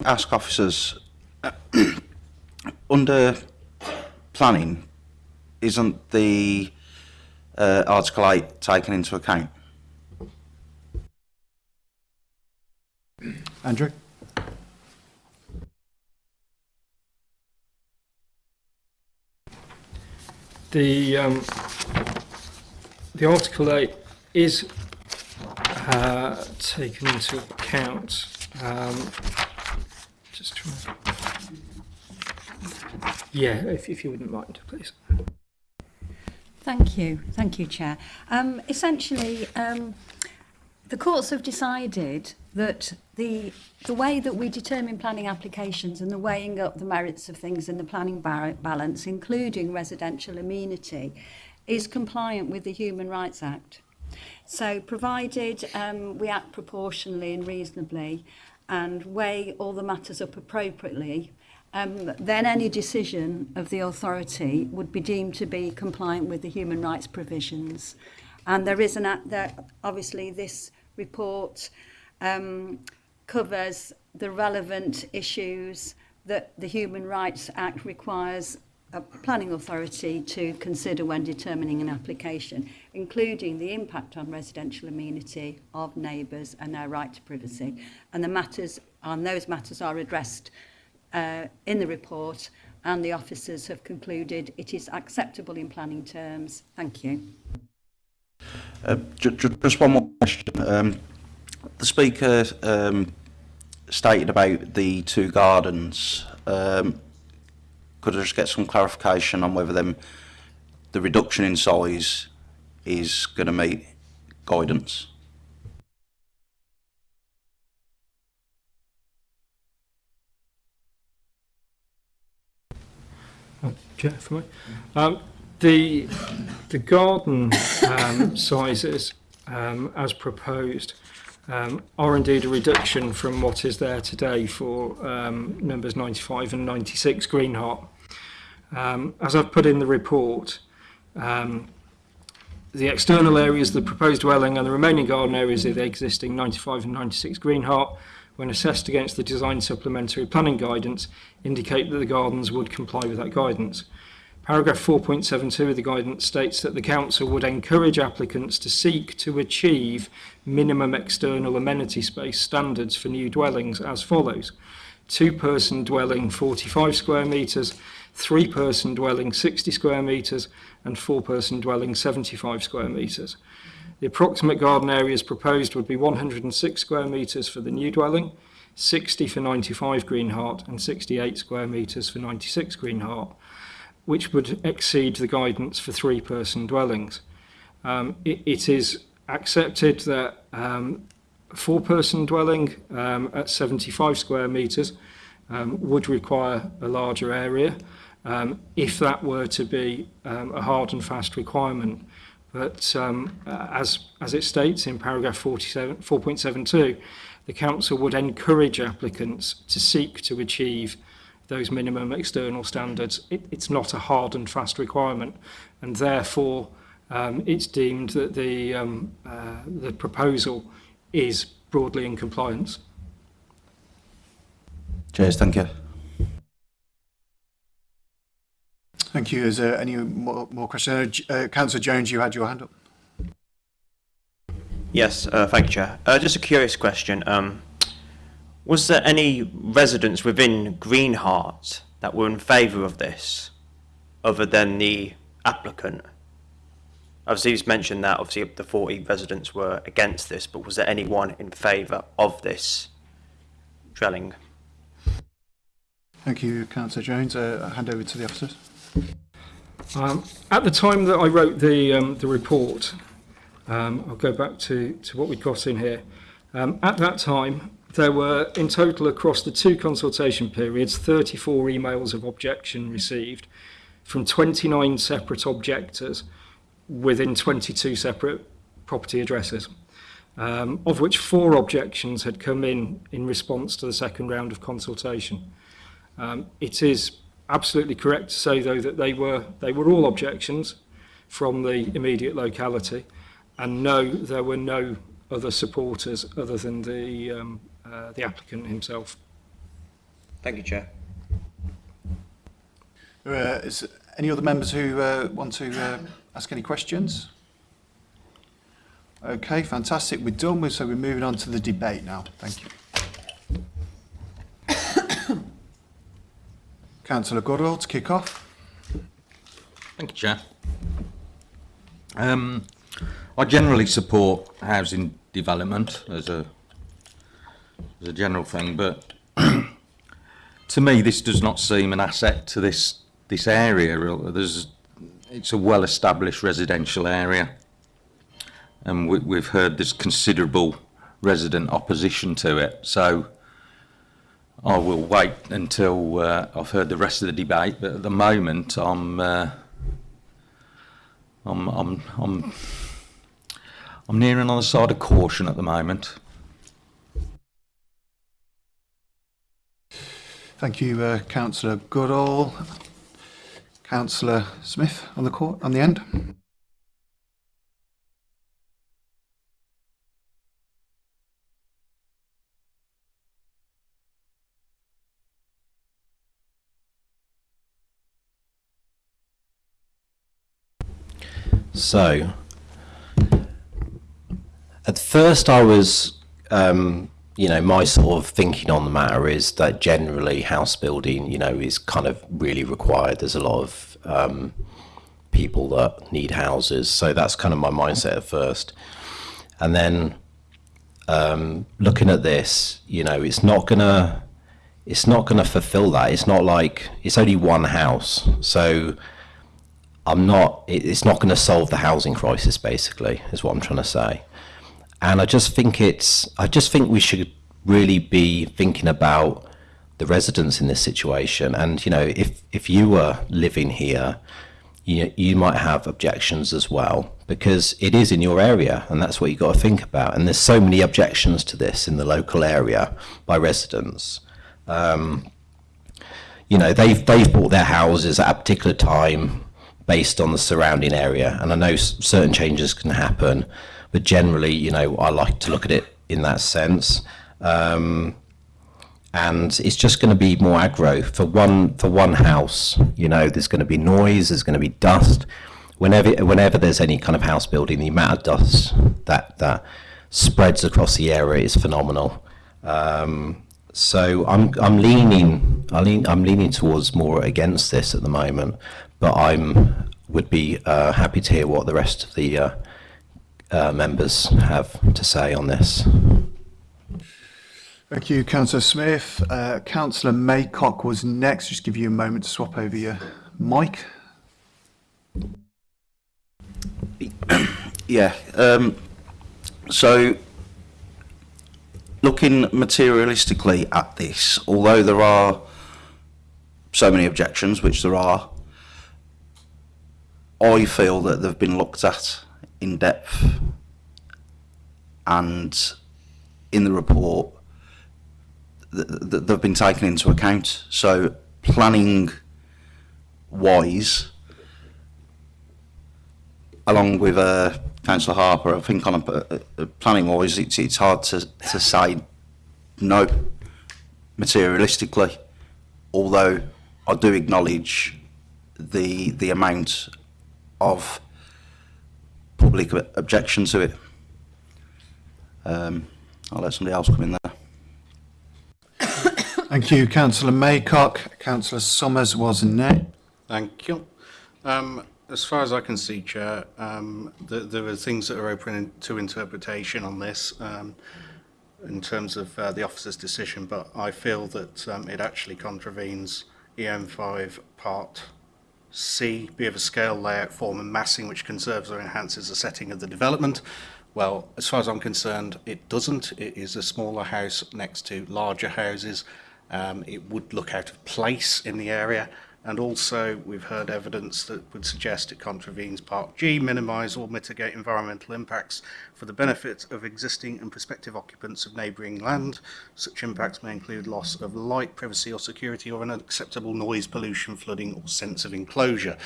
to ask officers, uh, under planning, isn't the uh, Article 8 taken into account? Andrew? the um, the Article 8 is uh, taken into account. Um, just trying yeah, if, if you wouldn't mind, please. Thank you. Thank you, Chair. Um, essentially, um, the courts have decided that the the way that we determine planning applications and the weighing up the merits of things in the planning balance including residential amenity is compliant with the Human Rights Act so provided um we act proportionally and reasonably and weigh all the matters up appropriately um, then any decision of the authority would be deemed to be compliant with the human rights provisions. And there is an act that obviously this report um, covers the relevant issues that the Human Rights Act requires a planning authority to consider when determining an application, including the impact on residential amenity of neighbours and their right to privacy. And the matters on those matters are addressed uh, in the report and the officers have concluded it is acceptable in planning terms. Thank you. Uh, just one more question. Um, the speaker um, stated about the two gardens. Um, could I just get some clarification on whether them, the reduction in size is going to meet guidance? Oh, Chair, for me. Um, The, the garden um, sizes um, as proposed um, are indeed a reduction from what is there today for um, numbers 95 and 96 Greenheart. Um, as I've put in the report, um, the external areas, the proposed dwelling and the remaining garden areas of the existing 95 and 96 Greenheart, when assessed against the design supplementary planning guidance, indicate that the gardens would comply with that guidance. Paragraph 4.72 of the guidance states that the Council would encourage applicants to seek to achieve minimum external amenity space standards for new dwellings as follows. Two-person dwelling 45 square metres, three-person dwelling 60 square metres and four-person dwelling 75 square metres. The approximate garden areas proposed would be 106 square metres for the new dwelling, 60 for 95 Greenheart and 68 square metres for 96 Greenheart which would exceed the guidance for three-person dwellings. Um, it, it is accepted that um, four-person dwelling um, at 75 square metres um, would require a larger area um, if that were to be um, a hard and fast requirement. But um, as, as it states in paragraph 4.72, the Council would encourage applicants to seek to achieve those minimum external standards. It, it's not a hard and fast requirement, and therefore um, it's deemed that the, um, uh, the proposal is broadly in compliance. Cheers, thank you. Thank you. Is there any more, more questions? Uh, uh, Councillor Jones, you had your hand up. Yes, uh, thank you, Chair. Uh, just a curious question. Um, Was there any residents within Greenheart that were in favour of this, other than the applicant? Obviously, he's mentioned that obviously the 40 residents were against this, but was there anyone in favour of this drilling? Thank you, Councillor Jones. Uh, I'll hand over to the officers. Um, at the time that I wrote the, um, the report, um, I'll go back to, to what we've got in here. Um, at that time, There were, in total, across the two consultation periods, 34 emails of objection received from 29 separate objectors within 22 separate property addresses, um, of which four objections had come in in response to the second round of consultation. Um, it is absolutely correct to say, though, that they were, they were all objections from the immediate locality, and no, there were no other supporters other than the um, uh, the applicant himself. Thank you, Chair. Uh, is any other members who uh, want to uh, ask any questions? Okay, fantastic. We're done with, so we're moving on to the debate now. Thank you. Councillor Goodall to kick off. Thank you, Chair. Um, I generally support housing development as a as a general thing, but to me, this does not seem an asset to this this area. There's, it's a well-established residential area, and we, have heard there's considerable resident opposition to it. So I will wait until uh, I've heard the rest of the debate. But at the moment, I'm uh, I'm I'm I'm I'm nearing on the side of caution at the moment. Thank you, uh, Councillor Goodall. Councillor Smith on the court on the end. So, at first I was um, you know, my sort of thinking on the matter is that generally house building, you know, is kind of really required. There's a lot of um, people that need houses, so that's kind of my mindset at first. And then um, looking at this, you know, it's not gonna, it's not gonna fulfill that. It's not like it's only one house, so I'm not. It's not gonna solve the housing crisis. Basically, is what I'm trying to say. And I just think it's, I just think we should really be thinking about the residents in this situation. And, you know, if, if you were living here, you, you might have objections as well because it is in your area and that's what you've got to think about. And there's so many objections to this in the local area by residents. Um, you know, they've, they've bought their houses at a particular time based on the surrounding area. And I know certain changes can happen, but generally, you know, I like to look at it in that sense. Um, and it's just going to be more aggro for one for one house. You know, there's going to be noise, there's going to be dust. Whenever whenever there's any kind of house building, the amount of dust that that spreads across the area is phenomenal. Um, so I'm I'm leaning I lean, I'm leaning towards more against this at the moment, but I'm would be uh, happy to hear what the rest of the uh, uh, members have to say on this. Thank you, Councillor Smith. Uh, Councillor Maycock was next. Just give you a moment to swap over your mic. yeah. Um, so, looking materialistically at this, although there are so many objections, which there are, I feel that they've been looked at in depth. And in the report, they've been taken into account. So planning wise, along with uh, Councillor Harper, I think on a, a planning wise, it's, it's hard to, to say no materialistically, although I do acknowledge the the amount of public objection to it. Um, I'll let somebody else come in there. Thank you, Councillor Maycock. Councillor Summers was next. Thank you. Um, as far as I can see, Chair, um, th there are things that are open to interpretation on this um, in terms of uh, the officer's decision, but I feel that um, it actually contravenes EM5 Part C, be of a scale, layout, form and massing which conserves or enhances the setting of the development. Well, as far as I'm concerned, it doesn't. It is a smaller house next to larger houses. Um, it would look out of place in the area and also we've heard evidence that would suggest it contravenes Part G, minimise or mitigate environmental impacts for the benefit of existing and prospective occupants of neighbouring land. Such impacts may include loss of light, privacy or security or unacceptable noise, pollution, flooding or sense of enclosure.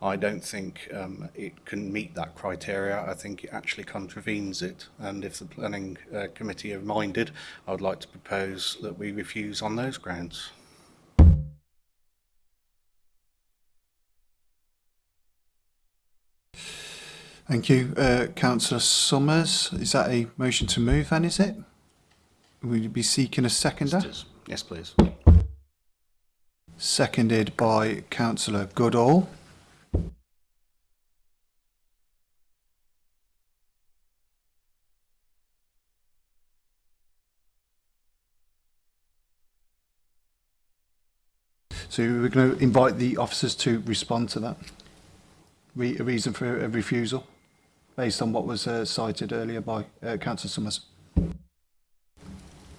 I don't think um, it can meet that criteria. I think it actually contravenes it. And if the Planning uh, Committee are minded, I would like to propose that we refuse on those grounds. Thank you. Uh, Councillor Summers, is that a motion to move then, is it? Will you be seeking a seconder? Yes, yes please. Seconded by Councillor Goodall. So we're going to invite the officers to respond to that. Re a reason for a refusal based on what was uh, cited earlier by uh, Councillor Summers.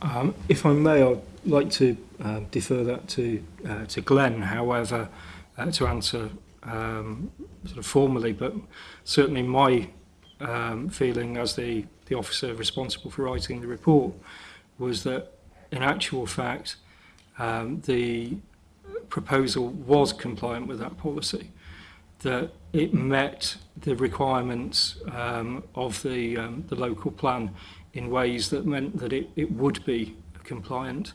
Um, if I may, I'd like to um, defer that to uh, to Glenn, however, uh, to answer um, sort of formally, but certainly my um, feeling as the, the officer responsible for writing the report was that in actual fact um, the proposal was compliant with that policy. That it met the requirements um, of the, um, the local plan in ways that meant that it, it would be compliant.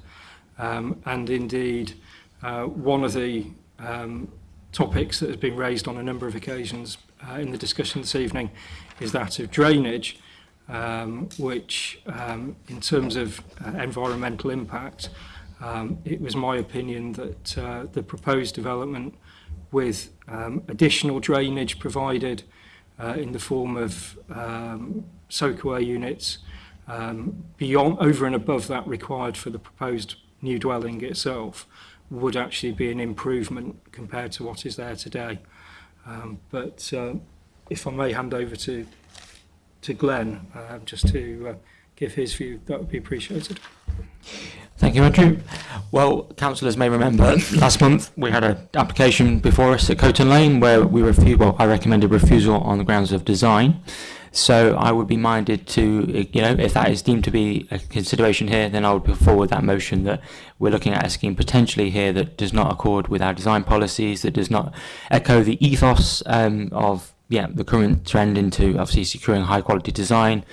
Um, and indeed, uh, one of the um, topics that has been raised on a number of occasions uh, in the discussion this evening is that of drainage, um, which um, in terms of uh, environmental impact, um, it was my opinion that uh, the proposed development uh, with um, additional drainage provided uh, in the form of um, soakaway units um, beyond over and above that required for the proposed new dwelling itself would actually be an improvement compared to what is there today. Um, but uh, if I may hand over to to Glenn uh, um, just to uh, give his view, that would be appreciated. Thank you, Andrew. Well, councillors may remember last month we had an application before us at Coton Lane where we refused, well, I recommended refusal on the grounds of design. So I would be minded to, you know, if that is deemed to be a consideration here, then I would put forward that motion that we're looking at a scheme potentially here that does not accord with our design policies, that does not echo the ethos um, of yeah, the current trend into obviously securing high quality design,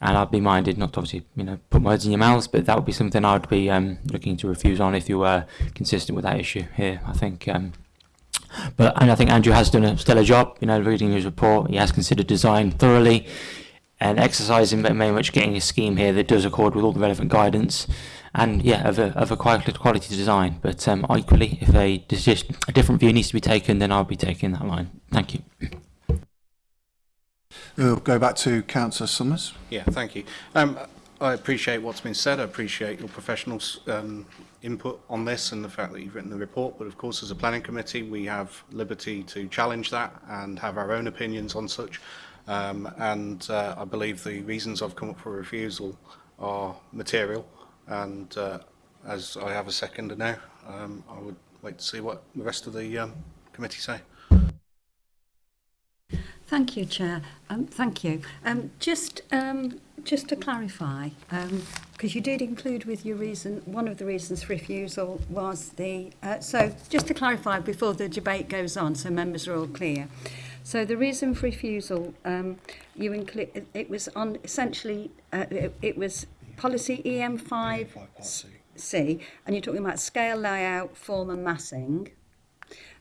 and I'd be minded not to obviously you know put words in your mouths, but that would be something I'd be um, looking to refuse on if you were consistent with that issue here. I think. Um, but and I think Andrew has done a stellar job. You know, reading his report, he has considered design thoroughly, and exercising very much getting a scheme here that does accord with all the relevant guidance, and yeah, of a of a quality design. But um, equally, if a, decision, a different view needs to be taken, then I'll be taking that line. Thank you. We'll go back to Councillor Summers. Yeah, thank you. Um, I appreciate what's been said. I appreciate your professional um, input on this and the fact that you've written the report. But of course, as a planning committee, we have liberty to challenge that and have our own opinions on such. Um, and uh, I believe the reasons I've come up for refusal are material. And uh, as I have a seconder now, um, I would like to see what the rest of the um, committee say. Thank you, Chair. Um, thank you. Um, just, um, just to clarify, because um, you did include with your reason, one of the reasons for refusal was the, uh, so just to clarify before the debate goes on, so members are all clear. So the reason for refusal, um, you include, it was on essentially, uh, it, it was policy EM5C, e and you're talking about scale layout, form and massing.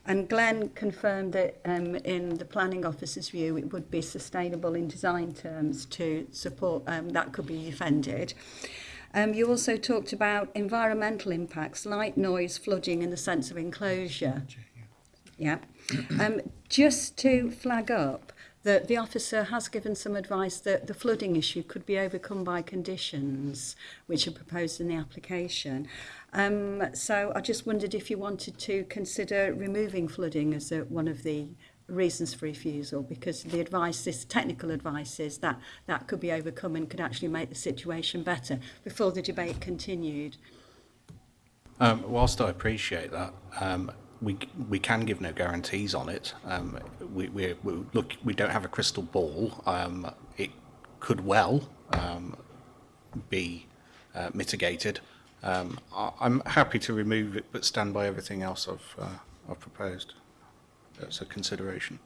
And Glenn confirmed that um, in the planning officer's view, it would be sustainable in design terms to support, um, that could be defended. Um, you also talked about environmental impacts, light noise, flooding and the sense of enclosure. Yeah. Um, just to flag up that the officer has given some advice that the flooding issue could be overcome by conditions which are proposed in the application. Um, so I just wondered if you wanted to consider removing flooding as a, one of the reasons for refusal because the advice this technical advice is that that could be overcome and could actually make the situation better before the debate continued. Um, whilst I appreciate that, um, we we can give no guarantees on it. Um, we, we, we look we don't have a crystal ball. Um, it could well um, be uh, mitigated. Um, I'm happy to remove it, but stand by everything else I've, uh, I've proposed. That's a consideration.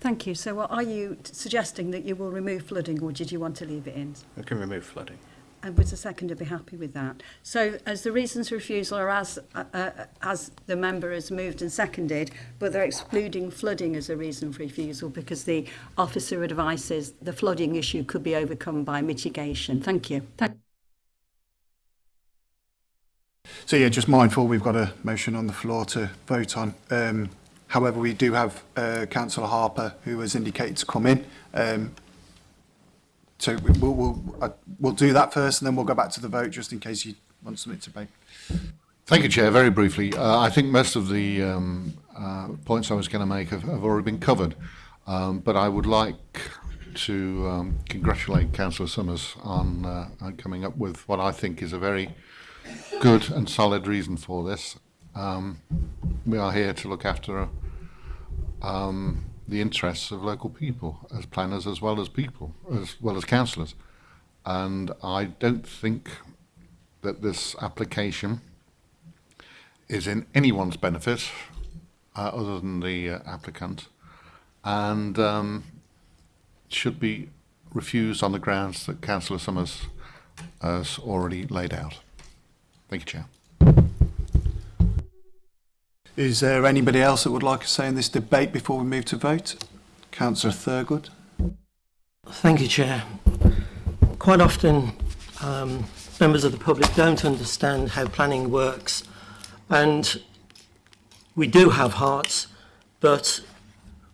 Thank you. So what, are you suggesting that you will remove flooding or did you want to leave it in? I can remove flooding. And would the seconder be happy with that? So as the reasons for refusal are as, uh, uh as the member has moved and seconded, but they're excluding flooding as a reason for refusal because the officer advises the flooding issue could be overcome by mitigation. Thank you. Thank you. So yeah, just mindful we've got a motion on the floor to vote on. Um, however, we do have uh, Councillor Harper who has indicated to come in. Um, so we'll, we'll, uh, we'll do that first and then we'll go back to the vote just in case you want something to make. Thank you, Chair. Very briefly, uh, I think most of the um, uh, points I was going to make have, have already been covered, um, but I would like to um, congratulate Councillor Summers on, uh, on coming up with what I think is a very good and solid reason for this. Um, we are here to look after uh, um, the interests of local people, as planners as well as people, as well as councillors. And I don't think that this application is in anyone's benefit uh, other than the uh, applicant and um, should be refused on the grounds that Councillor Summers has already laid out. Thank you, Chair. Is there anybody else that would like to say in this debate before we move to vote? Councillor Thurgood. Thank you, Chair. Quite often, um, members of the public don't understand how planning works. And we do have hearts, but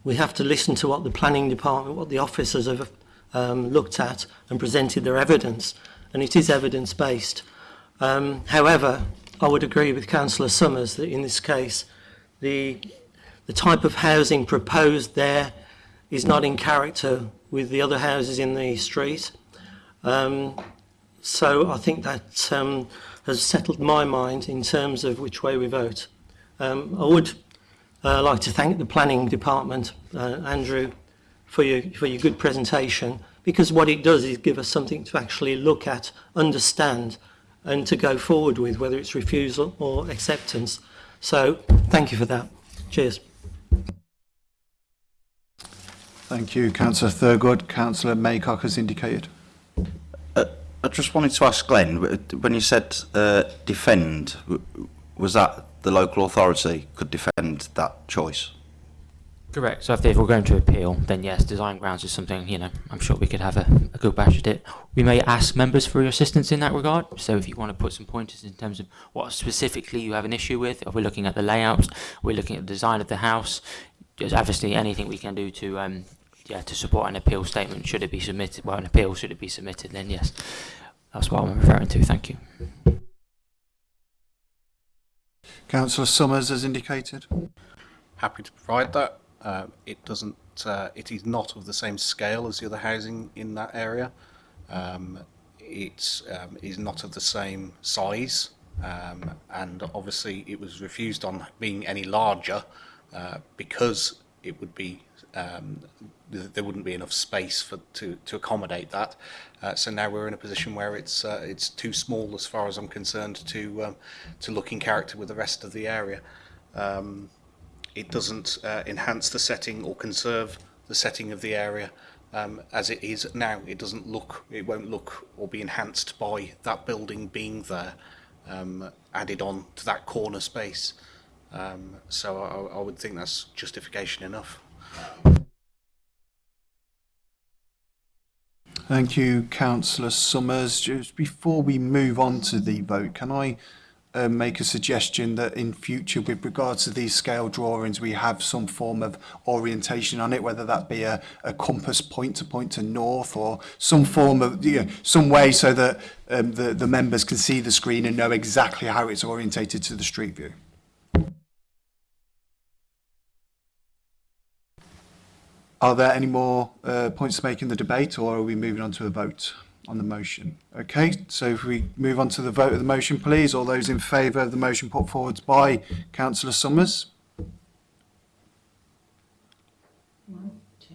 we have to listen to what the planning department, what the officers have um, looked at and presented their evidence. And it is evidence-based. Um, however, I would agree with Councillor Summers that in this case, the, the type of housing proposed there is not in character with the other houses in the street. Um, so I think that um, has settled my mind in terms of which way we vote. Um, I would uh, like to thank the planning department, uh, Andrew, for your, for your good presentation, because what it does is give us something to actually look at, understand, and to go forward with, whether it's refusal or acceptance. So thank you for that. Cheers. Thank you, Councillor Thurgood. Councillor Maycock has indicated. Uh, I just wanted to ask Glenn, when you said uh, defend, was that the local authority could defend that choice? Correct. So if, they we're going to appeal, then yes, design grounds is something, you know, I'm sure we could have a, a good bash at it. We may ask members for your assistance in that regard. So if you want to put some pointers in terms of what specifically you have an issue with, if we're looking at the layouts, we're looking at the design of the house, there's obviously anything we can do to um, yeah, to support an appeal statement should it be submitted, well, an appeal should it be submitted, then yes. That's what I'm referring to. Thank you. Councillor Summers has indicated. Happy to provide that. Uh, it doesn't. Uh, it is not of the same scale as the other housing in that area. Um, it um, is not of the same size, um, and obviously it was refused on being any larger uh, because it would be um, th there wouldn't be enough space for to to accommodate that. Uh, so now we're in a position where it's uh, it's too small as far as I'm concerned to um, to look in character with the rest of the area. Um, it doesn't uh, enhance the setting or conserve the setting of the area um, as it is now. It doesn't look, it won't look or be enhanced by that building being there, um, added on to that corner space. Um, so I, I would think that's justification enough. Thank you, Councillor Summers. Just before we move on to the vote, can I um, make a suggestion that in future with regards to these scale drawings we have some form of orientation on it whether that be a, a compass point to point to north or some form of you know, some way so that um, the, the members can see the screen and know exactly how it's orientated to the street view. Are there any more uh, points to make in the debate or are we moving on to a vote? on the motion. Okay, so if we move on to the vote of the motion, please. All those in favour of the motion put forward by Councillor Summers? One, two,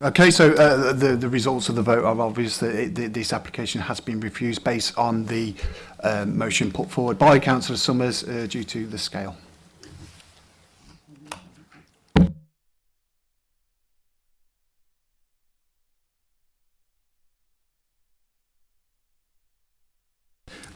Okay, so uh, the, the results of the vote are obvious that it, the, this application has been refused based on the um, motion put forward by Councillor Summers uh, due to the scale.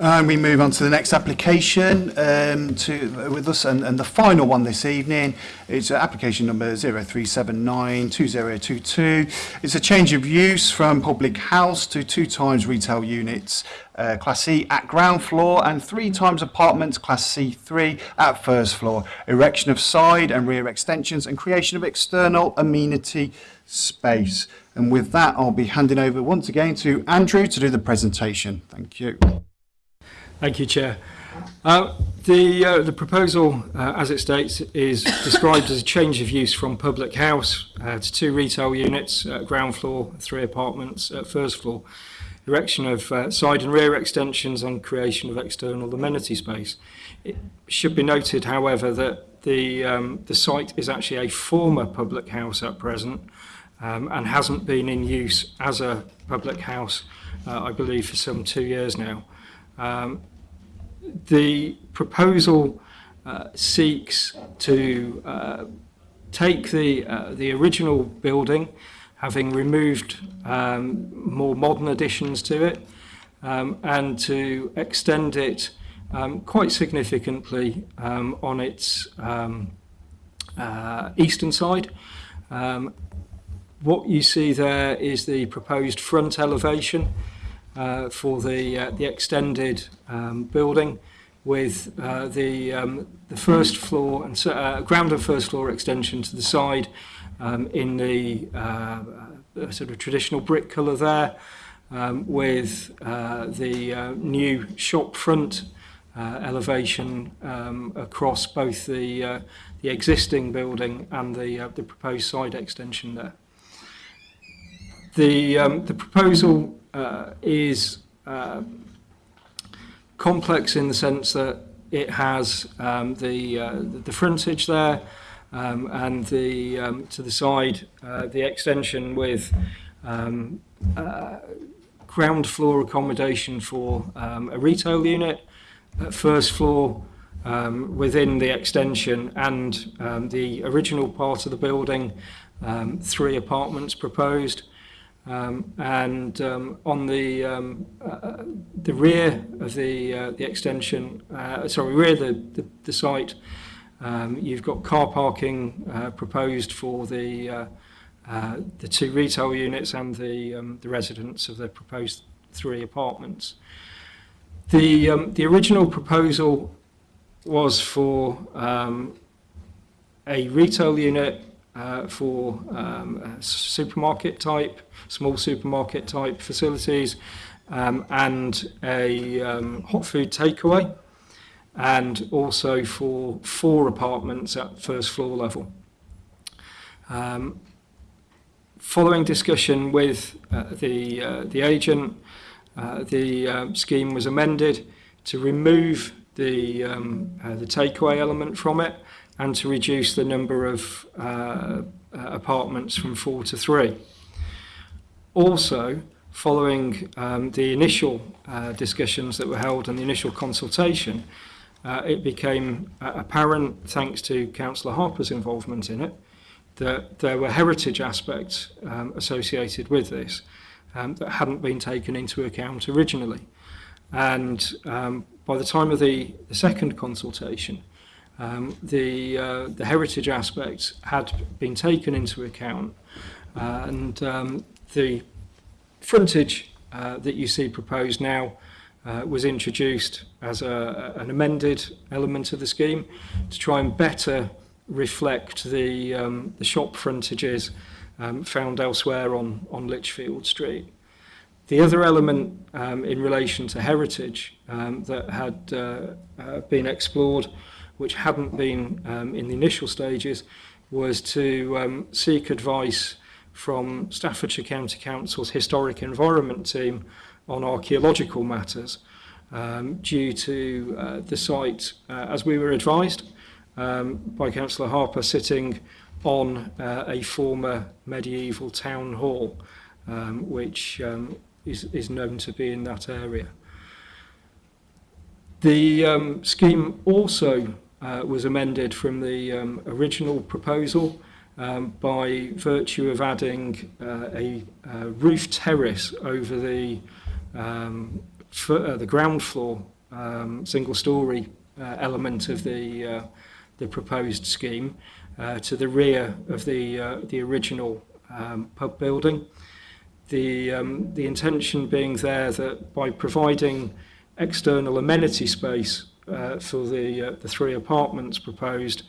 And we move on to the next application um, to, uh, with us, and, and the final one this evening is uh, application number 0379-2022. It's a change of use from public house to two times retail units uh, Class E at ground floor and three times apartments Class C3 at first floor. Erection of side and rear extensions and creation of external amenity space. And with that, I'll be handing over once again to Andrew to do the presentation. Thank you. Thank you, Chair. Uh, the, uh, the proposal, uh, as it states, is described as a change of use from public house uh, to two retail units, uh, ground floor, three apartments, at uh, first floor, erection of uh, side and rear extensions and creation of external amenity space. It should be noted, however, that the, um, the site is actually a former public house at present um, and hasn't been in use as a public house, uh, I believe, for some two years now. Um, the proposal uh, seeks to uh, take the, uh, the original building, having removed um, more modern additions to it, um, and to extend it um, quite significantly um, on its um, uh, eastern side. Um, what you see there is the proposed front elevation, uh, for the uh, the extended um, building with uh, the um, the first floor and uh, ground and first floor extension to the side um, in the uh, uh sort of traditional brick colour there um, with uh, the uh, new shop front uh, elevation um, across both the uh, the existing building and the uh, the proposed side extension there. The um, the proposal uh, is uh, complex in the sense that it has um, the, uh, the frontage there um, and the, um, to the side uh, the extension with um, uh, ground floor accommodation for um, a retail unit, first floor um, within the extension and um, the original part of the building, um, three apartments proposed, um, and um, on the um, uh, uh, the rear of the uh, the extension, uh, sorry, rear the the, the site, um, you've got car parking uh, proposed for the uh, the two retail units and the um, the residents of the proposed three apartments. The um, the original proposal was for a retail unit uh, for um, supermarket type, small supermarket type facilities, um, and a um, hot food takeaway, and also for four apartments at first floor level. Um, following discussion with uh, the uh, the agent, uh, the uh, scheme was amended to remove the um, uh, the takeaway element from it and to reduce the number of uh, uh, apartments from four to three. Also, following um, the initial uh, discussions that were held and the initial consultation, uh, it became uh, apparent, thanks to Councillor Harper's involvement in it, that there were heritage aspects um, associated with this um, that hadn't been taken into account originally. And um, by the time of the, the second consultation, um, the, uh, the heritage aspects had been taken into account uh, and um, the frontage uh, that you see proposed now uh, was introduced as a, an amended element of the scheme to try and better reflect the, um, the shop frontages um, found elsewhere on, on Lichfield Street. The other element um, in relation to heritage um, that had uh, uh, been explored which hadn't been um, in the initial stages, was to um, seek advice from Staffordshire County Council's Historic Environment Team on archaeological matters um, due to uh, the site, uh, as we were advised um, by Councillor Harper, sitting on uh, a former medieval town hall, um, which um, is, is known to be in that area. The um, scheme also uh, was amended from the um, original proposal um, by virtue of adding uh, a, uh, roof terrace over the um, uh, the ground floor um, single story uh, element of the uh, the proposed scheme uh, to the rear of the uh, the original um, pub building. The um, the intention being there that by providing external amenity space uh, for the, uh, the three apartments proposed,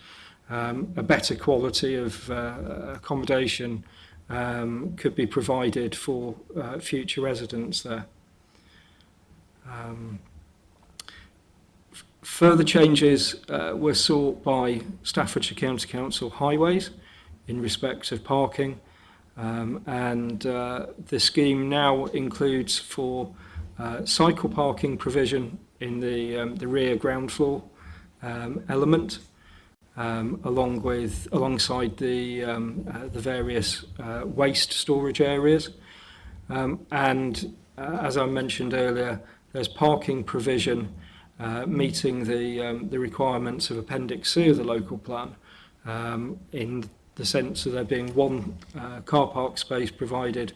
um, a better quality of uh, accommodation um, could be provided for uh, future residents there. Um, further changes uh, were sought by Staffordshire County Council Highways in respect of parking um, and uh, the scheme now includes for uh, cycle parking provision in the, um, the rear ground floor um, element. Um, along with alongside the um, uh, the various uh, waste storage areas um, and uh, as I mentioned earlier there's parking provision uh, meeting the um, the requirements of appendix C of the local plan um, in the sense of there being one uh, car park space provided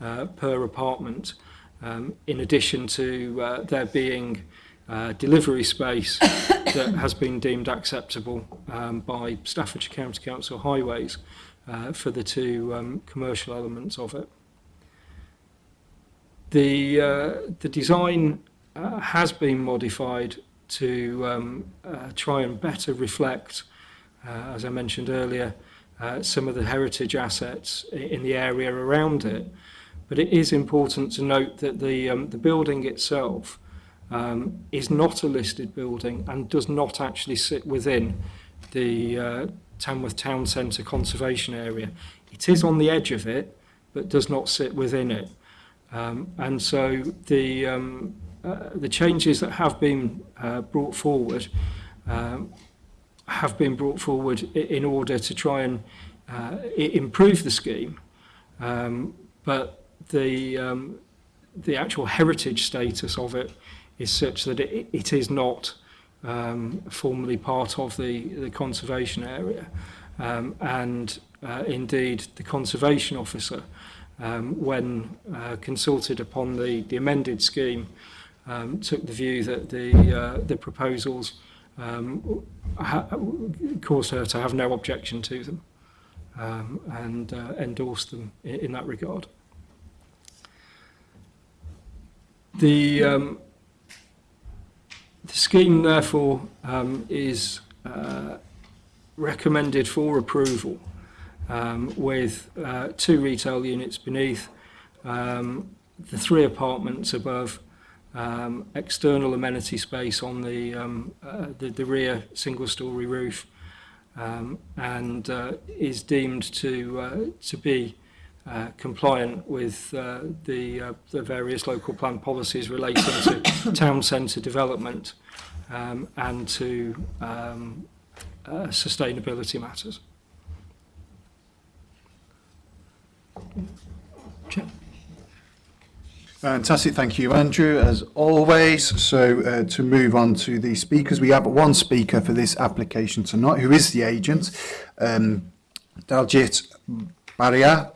uh, per apartment um, in addition to uh, there being uh, delivery space that has been deemed acceptable um, by Staffordshire County Council Highways uh, for the two um, commercial elements of it. The, uh, the design uh, has been modified to um, uh, try and better reflect, uh, as I mentioned earlier, uh, some of the heritage assets in the area around it. But it is important to note that the, um, the building itself um, is not a listed building and does not actually sit within the uh, Tamworth Town Centre conservation area. It is on the edge of it, but does not sit within it. Um, and so the, um, uh, the changes that have been uh, brought forward um, have been brought forward in order to try and uh, improve the scheme, um, but the, um, the actual heritage status of it is such that it, it is not um, formally part of the, the conservation area. Um, and uh, indeed, the conservation officer, um, when uh, consulted upon the, the amended scheme, um, took the view that the, uh, the proposals um, caused her to have no objection to them um, and uh, endorsed them in, in that regard. The um, The scheme, therefore, um, is uh, recommended for approval um, with uh, two retail units beneath, um, the three apartments above, um, external amenity space on the, um, uh, the, the rear single-storey roof, um, and uh, is deemed to, uh, to be uh, compliant with uh, the, uh, the various local plan policies relating to town centre development um, and to um, uh, sustainability matters. Check. Fantastic, thank you, Andrew, as always. So uh, to move on to the speakers, we have one speaker for this application tonight, who is the agent, um, Daljit Baria,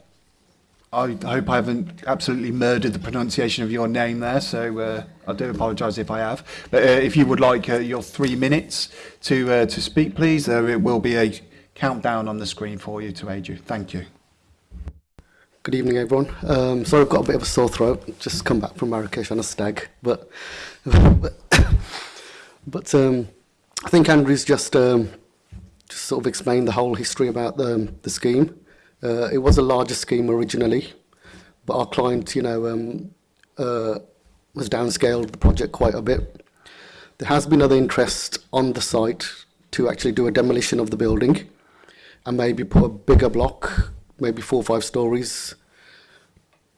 I hope I haven't absolutely murdered the pronunciation of your name there, so uh, I do apologise if I have. But uh, if you would like uh, your three minutes to uh, to speak, please, there it will be a countdown on the screen for you to aid you. Thank you. Good evening, everyone. Um, sorry, I've got a bit of a sore throat. Just come back from Marrakesh on a stag, but but, but um, I think Andrew's just um, just sort of explained the whole history about the the scheme. Uh, it was a larger scheme originally, but our client, you know, um, uh, has downscaled the project quite a bit. There has been other interest on the site to actually do a demolition of the building and maybe put a bigger block, maybe four or five stories,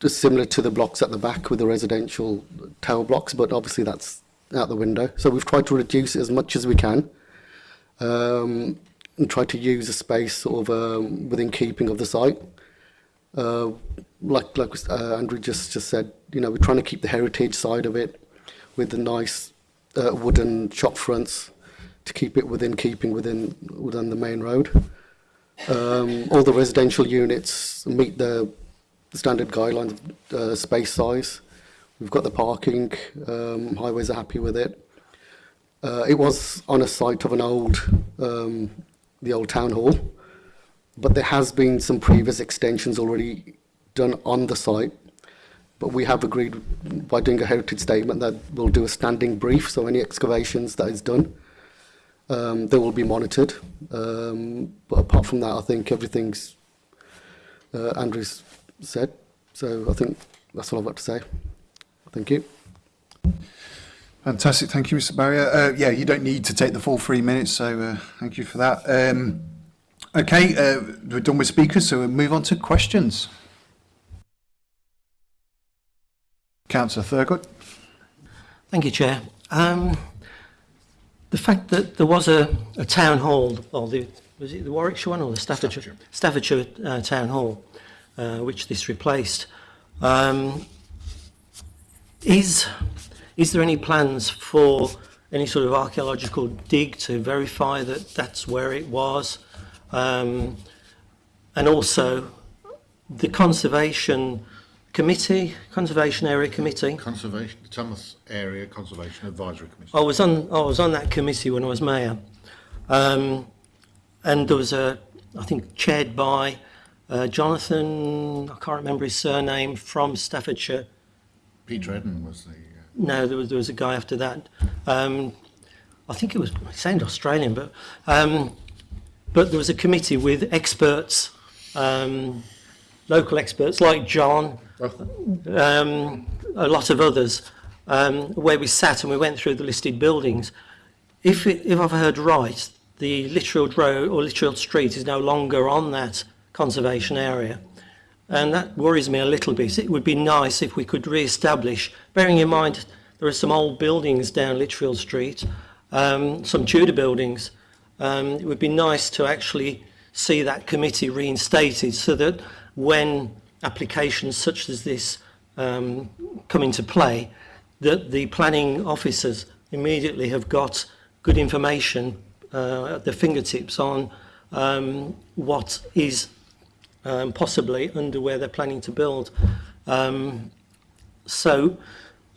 just similar to the blocks at the back with the residential tower blocks, but obviously that's out the window. So we've tried to reduce it as much as we can. Um, and try to use a space sort of um, within keeping of the site. Uh, like like uh, Andrew just just said, you know, we're trying to keep the heritage side of it with the nice uh, wooden shop fronts to keep it within keeping within within the main road. Um, all the residential units meet the standard guidelines of uh, space size. We've got the parking. Um, highways are happy with it. Uh, it was on a site of an old um, the old town hall, but there has been some previous extensions already done on the site. But we have agreed by doing a heritage statement that we'll do a standing brief, so any excavations that is done, um, they will be monitored. Um, but apart from that, I think everything's uh, Andrew's said. So I think that's all I've got to say. Thank you. Fantastic. Thank you, Mr. Barrier. Uh, yeah, you don't need to take the full three minutes, so uh, thank you for that. Um, okay, uh, we're done with speakers, so we'll move on to questions. Councillor Thurgood. Thank you, Chair. Um, the fact that there was a, a town hall, or the, was it the Warwickshire one or the Staffordshire, Staffordshire, Staffordshire uh, town hall, uh, which this replaced, um, is Is there any plans for any sort of archaeological dig to verify that that's where it was? Um, and also the conservation committee, conservation area committee. Conservation, Thomas Area Conservation Advisory Committee. I was on, I was on that committee when I was mayor, um, and there was a, I think, chaired by uh, Jonathan, I can't remember his surname, from Staffordshire. Pete Redden was the no, there was, there was a guy after that. Um, I think it was, it sounded Australian, but, um, but there was a committee with experts, um, local experts like John, um, a lot of others, um, where we sat and we went through the listed buildings. If, it, if I've heard right, the Litchfield Road or Litchfield Street is no longer on that conservation area and that worries me a little bit. It would be nice if we could re-establish, bearing in mind there are some old buildings down Litchfield Street, um, some Tudor buildings. Um, it would be nice to actually see that committee reinstated so that when applications such as this um, come into play, that the planning officers immediately have got good information uh, at their fingertips on um, what is um, possibly under where they're planning to build. Um, so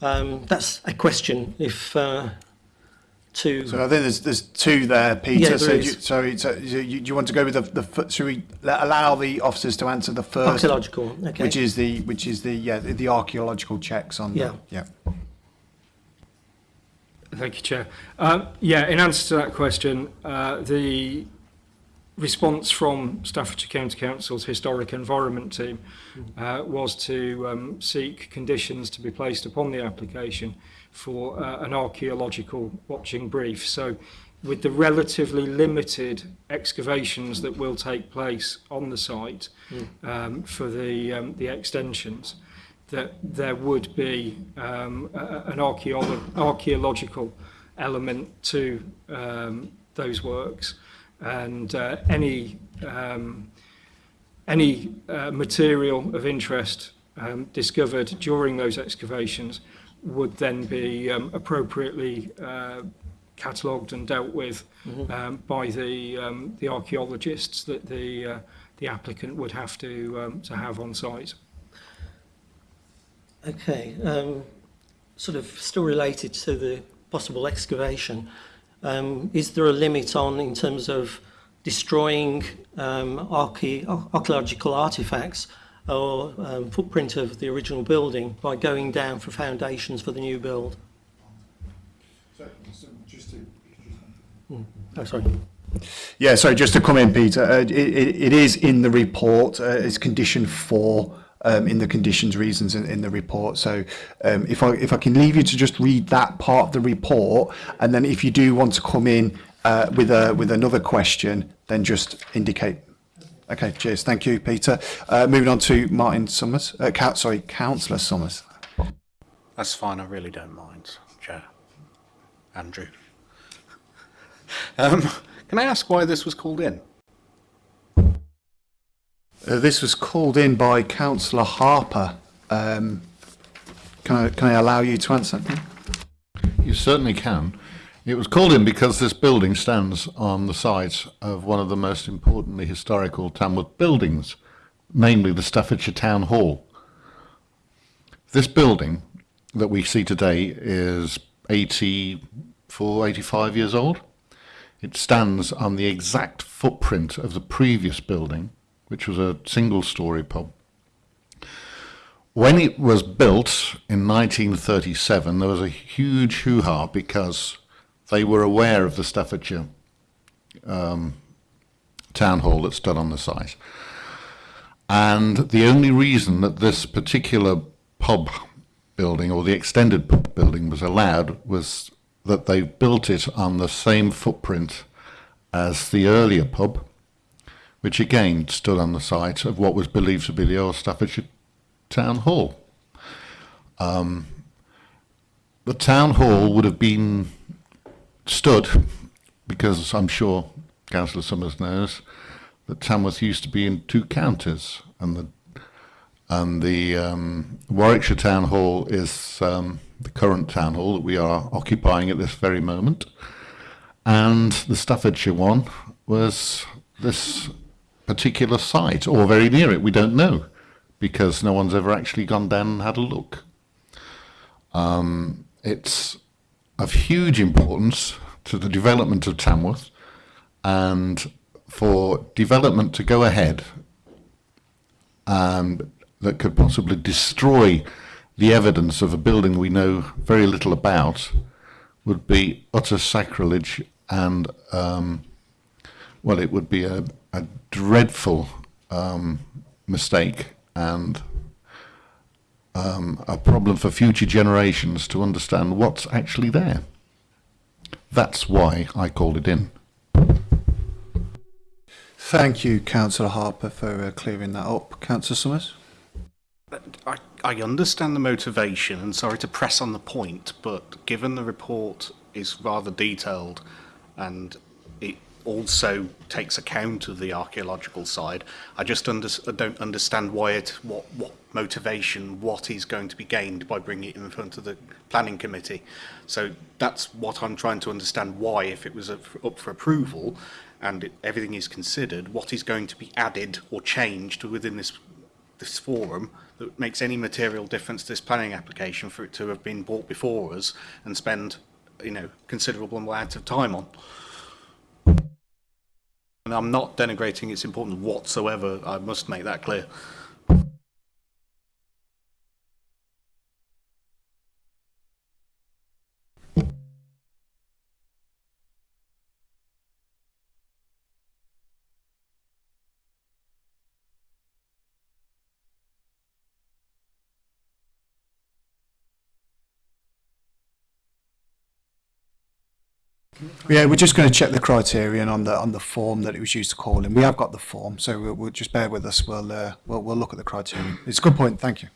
um, that's a question if uh, to... So I think there's, there's two there, Peter. Yeah, there so, is. You, sorry, so you, you want to go with the, the should we allow the officers to answer the first... Archaeological, okay. Which is the, which is the, yeah, the archaeological checks on yeah. the... Yeah. Thank you, Chair. Um, yeah, in answer to that question, uh, the response from Staffordshire County Council's historic environment team hmm. uh, was to um, seek conditions to be placed upon the application for uh, an archaeological watching brief. So with the relatively limited excavations that will take place on the site hmm. um, for the, um, the extensions, that there would be um, a, an archaeological element to um, those works and uh, any um, any uh, material of interest um, discovered during those excavations would then be um, appropriately uh, catalogued and dealt with mm -hmm. um, by the um, the archaeologists that the uh, the applicant would have to um, to have on site. Okay, um, sort of still related to the possible excavation. Um, is there a limit on in terms of destroying um, archae archaeological artifacts or um, footprint of the original building by going down for foundations for the new build? So, just to, hmm. Oh, sorry. Yeah, sorry, just to come in, Peter, uh, it, it, it is in the report, uh, it's condition four, um, in the conditions reasons in, in the report. So um, if I if I can leave you to just read that part of the report, and then if you do want to come in uh, with a with another question, then just indicate. Okay, cheers. Thank you, Peter. Uh, moving on to Martin Summers. Uh, count, sorry, Councillor Summers. That's fine. I really don't mind, Chair. Andrew. Um, can I ask why this was called in? Uh, this was called in by Councillor Harper. Um, can, I, can I allow you to answer? You certainly can. It was called in because this building stands on the site of one of the most importantly historical Tamworth buildings, namely the Staffordshire Town Hall. This building that we see today is 84, 85 years old. It stands on the exact footprint of the previous building which was a single-story pub. When it was built in 1937, there was a huge hoo-ha because they were aware of the Staffordshire um, town hall that stood on the site. And the only reason that this particular pub building or the extended pub building was allowed was that they built it on the same footprint as the earlier pub which again stood on the site of what was believed to be the old Staffordshire Town Hall. Um, the Town Hall would have been stood, because I'm sure Councillor Summers knows, that Tamworth used to be in two counties, and the and the um, Warwickshire Town Hall is um, the current town hall that we are occupying at this very moment, and the Staffordshire one was this particular site or very near it. We don't know because no one's ever actually gone down and had a look. Um, it's of huge importance to the development of Tamworth and for development to go ahead and um, that could possibly destroy the evidence of a building we know very little about would be utter sacrilege and um, well it would be a, a dreadful um, mistake and um, a problem for future generations to understand what's actually there. That's why I called it in. Thank you, Councillor Harper, for uh, clearing that up. Councillor Summers? I, I understand the motivation, and sorry to press on the point, but given the report is rather detailed and also takes account of the archaeological side. I just under, don't understand why it, what, what motivation, what is going to be gained by bringing it in front of the planning committee. So that's what I'm trying to understand why, if it was up for approval and it, everything is considered, what is going to be added or changed within this this forum that makes any material difference to this planning application for it to have been brought before us and spend you know considerable amount of time on. And I'm not denigrating its importance whatsoever. I must make that clear. Yeah, we're just going to check the criterion on the on the form that it was used to call in. We have got the form, so we'll, we'll just bear with us. We'll, uh, we'll we'll look at the criterion. It's a good point. Thank you.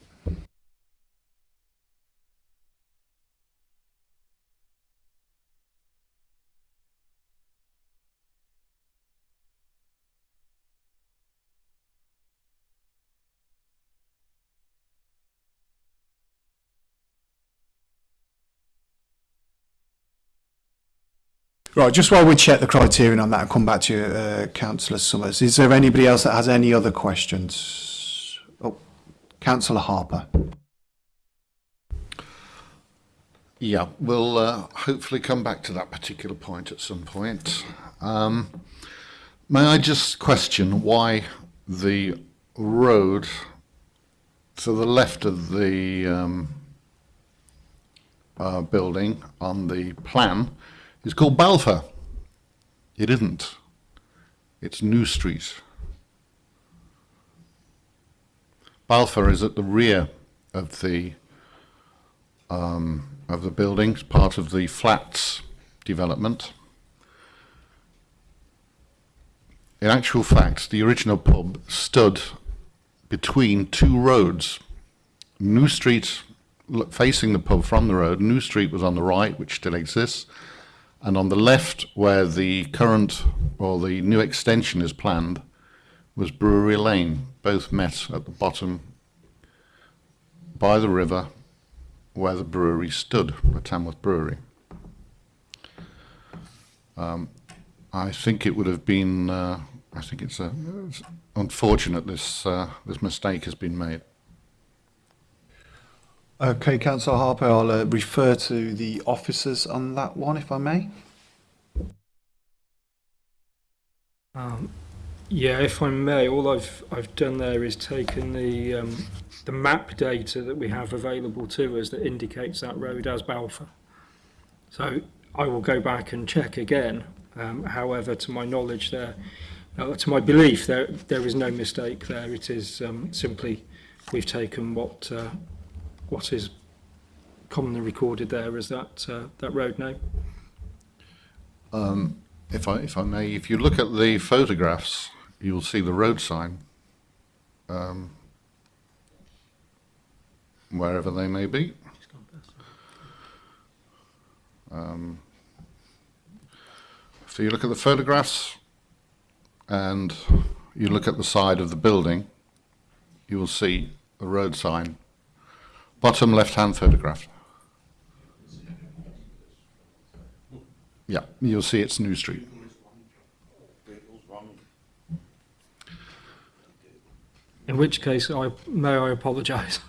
Right, just while we check the criterion on that, I'll come back to you, uh, Councillor Summers. Is there anybody else that has any other questions? Oh, Councillor Harper. Yeah, we'll uh, hopefully come back to that particular point at some point. Um, may I just question why the road to the left of the um, uh, building on the plan it's called Balfour. It isn't. It's New Street. Balfour is at the rear of the um, of the buildings, part of the flats development. In actual fact, the original pub stood between two roads. New Street, facing the pub from the road, New Street was on the right, which still exists, and on the left, where the current or the new extension is planned, was Brewery Lane. Both met at the bottom by the river where the brewery stood, the Tamworth Brewery. Um, I think it would have been, uh, I think it's, a, it's unfortunate this, uh, this mistake has been made. Okay, Councillor Harper, I'll uh, refer to the officers on that one, if I may. Um, yeah, if I may, all I've I've done there is taken the um, the map data that we have available to us that indicates that road as Balfour. So I will go back and check again. Um, however, to my knowledge, there, uh, to my belief, there there is no mistake there. It is um, simply we've taken what uh, what is commonly recorded there as that uh, that road name. Um, if I if I may, if you look at the photographs, you'll see the road sign, um, wherever they may be. Um, so you look at the photographs, and you look at the side of the building, you will see a road sign Bottom left-hand photograph. Yeah, you'll see it's New Street. In which case, I may I apologise.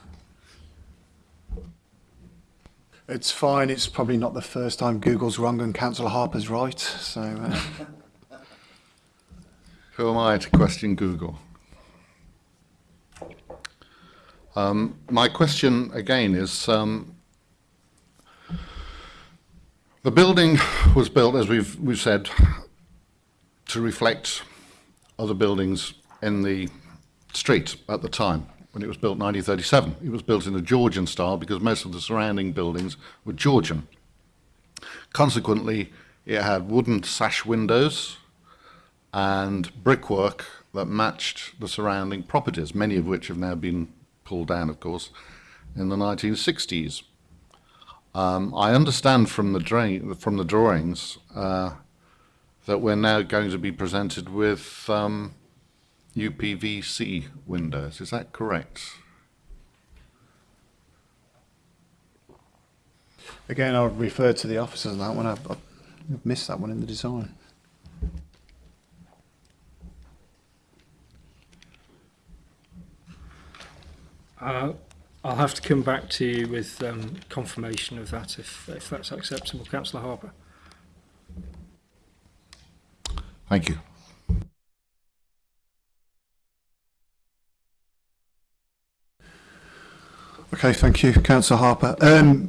It's fine. It's probably not the first time Google's wrong and Councillor Harper's right. So, uh. who am I to question Google? Um, my question again is, um, the building was built, as we've, we've said, to reflect other buildings in the street at the time when it was built in 1937. It was built in the Georgian style because most of the surrounding buildings were Georgian. Consequently, it had wooden sash windows and brickwork that matched the surrounding properties, many of which have now been pulled down, of course, in the 1960s. Um, I understand from the, from the drawings uh, that we're now going to be presented with um, UPVC windows. Is that correct? Again, I'll refer to the officers on that one. I've, I've missed that one in the design. I'll, I'll have to come back to you with um, confirmation of that if, if that's acceptable, Councillor Harper. Thank you. Okay, thank you, Councillor Harper. Um,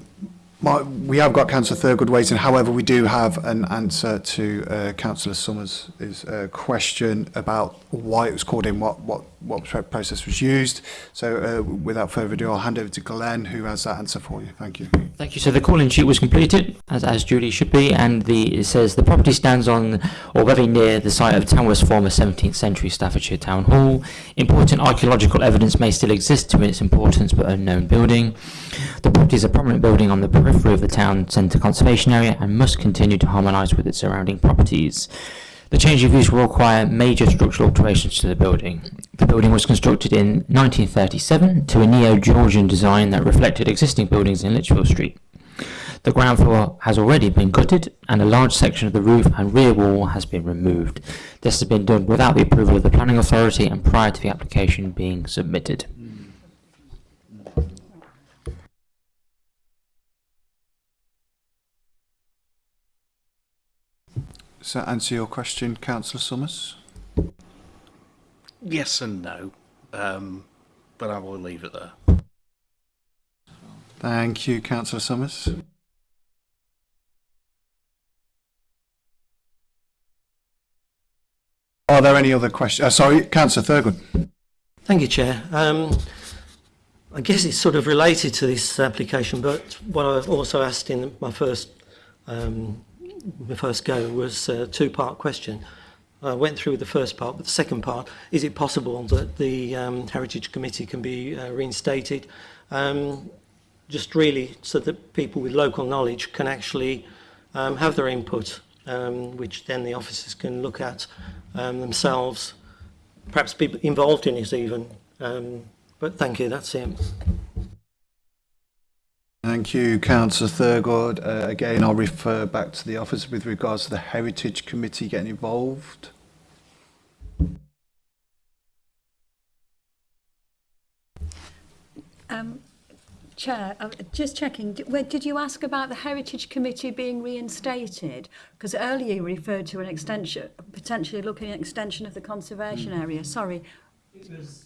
we have got Councillor Thurgood waiting. However, we do have an answer to uh, Councillor Summers' uh, question about why it was called in, what what what process was used. So, uh, without further ado, I'll hand over to Glenn, who has that answer for you. Thank you. Thank you. So, the calling sheet was completed as as duly should be, and the it says the property stands on or very near the site of Tamworth's former 17th century Staffordshire Town Hall. Important archaeological evidence may still exist to its importance, but unknown building. The property is a prominent building on the periphery of the town centre conservation area and must continue to harmonise with its surrounding properties. The change of use will require major structural alterations to the building. The building was constructed in 1937 to a Neo-Georgian design that reflected existing buildings in Litchfield Street. The ground floor has already been gutted and a large section of the roof and rear wall has been removed. This has been done without the approval of the planning authority and prior to the application being submitted. Does that answer your question, Councillor Summers? Yes and no, um, but I will leave it there. Thank you, Councillor Summers. Are there any other questions? Uh, sorry, Councillor Thurgood. Thank you, Chair. Um, I guess it's sort of related to this application, but what I also asked in my first um, the first go was a two-part question. I went through the first part, but the second part, is it possible that the um, Heritage Committee can be uh, reinstated? Um, just really so that people with local knowledge can actually um, have their input, um, which then the officers can look at um, themselves, perhaps people involved in it even. Um, but thank you, that's it. Thank you, Councillor Thurgood. Uh, again, I'll refer back to the office with regards to the Heritage Committee getting involved. Um, Chair, uh, just checking, did you ask about the Heritage Committee being reinstated? Because earlier you referred to an extension, potentially looking at extension of the conservation mm. area. Sorry. It was,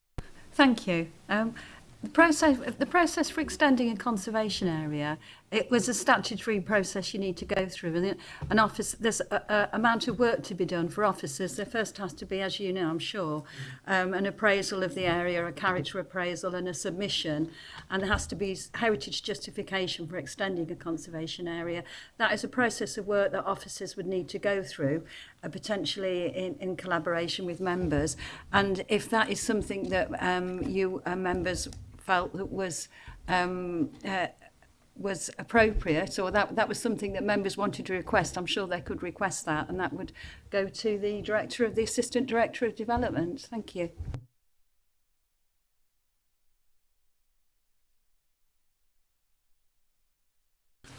Thank you. Um, the process, the process for extending a conservation area it was a statutory process you need to go through. And an office, there's a, a amount of work to be done for officers. There first has to be, as you know, I'm sure, um, an appraisal of the area, a character appraisal and a submission. And there has to be heritage justification for extending a conservation area. That is a process of work that officers would need to go through, uh, potentially in, in collaboration with members. And if that is something that um, you uh, members felt that was um, uh, was appropriate or that that was something that members wanted to request I'm sure they could request that and that would go to the director of the assistant director of development thank you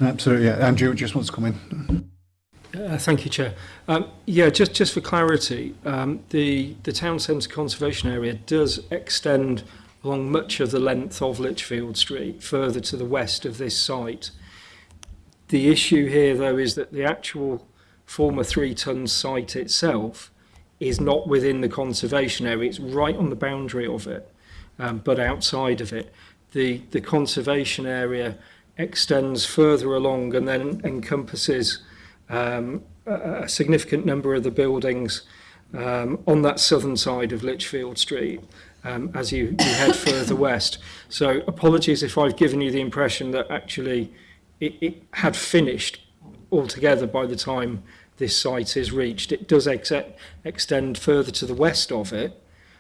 Absolutely yeah. Andrew just wants to come in Uh, thank you, Chair. Um, yeah, just, just for clarity, um, the, the Town Centre Conservation Area does extend along much of the length of Lichfield Street, further to the west of this site. The issue here, though, is that the actual former three-ton site itself is not within the conservation area. It's right on the boundary of it, um, but outside of it. The, the conservation area extends further along and then encompasses um, a, a significant number of the buildings um, on that southern side of Lichfield Street um, as you, you head further west. So apologies if I've given you the impression that actually it, it had finished altogether by the time this site is reached. It does ex extend further to the west of it.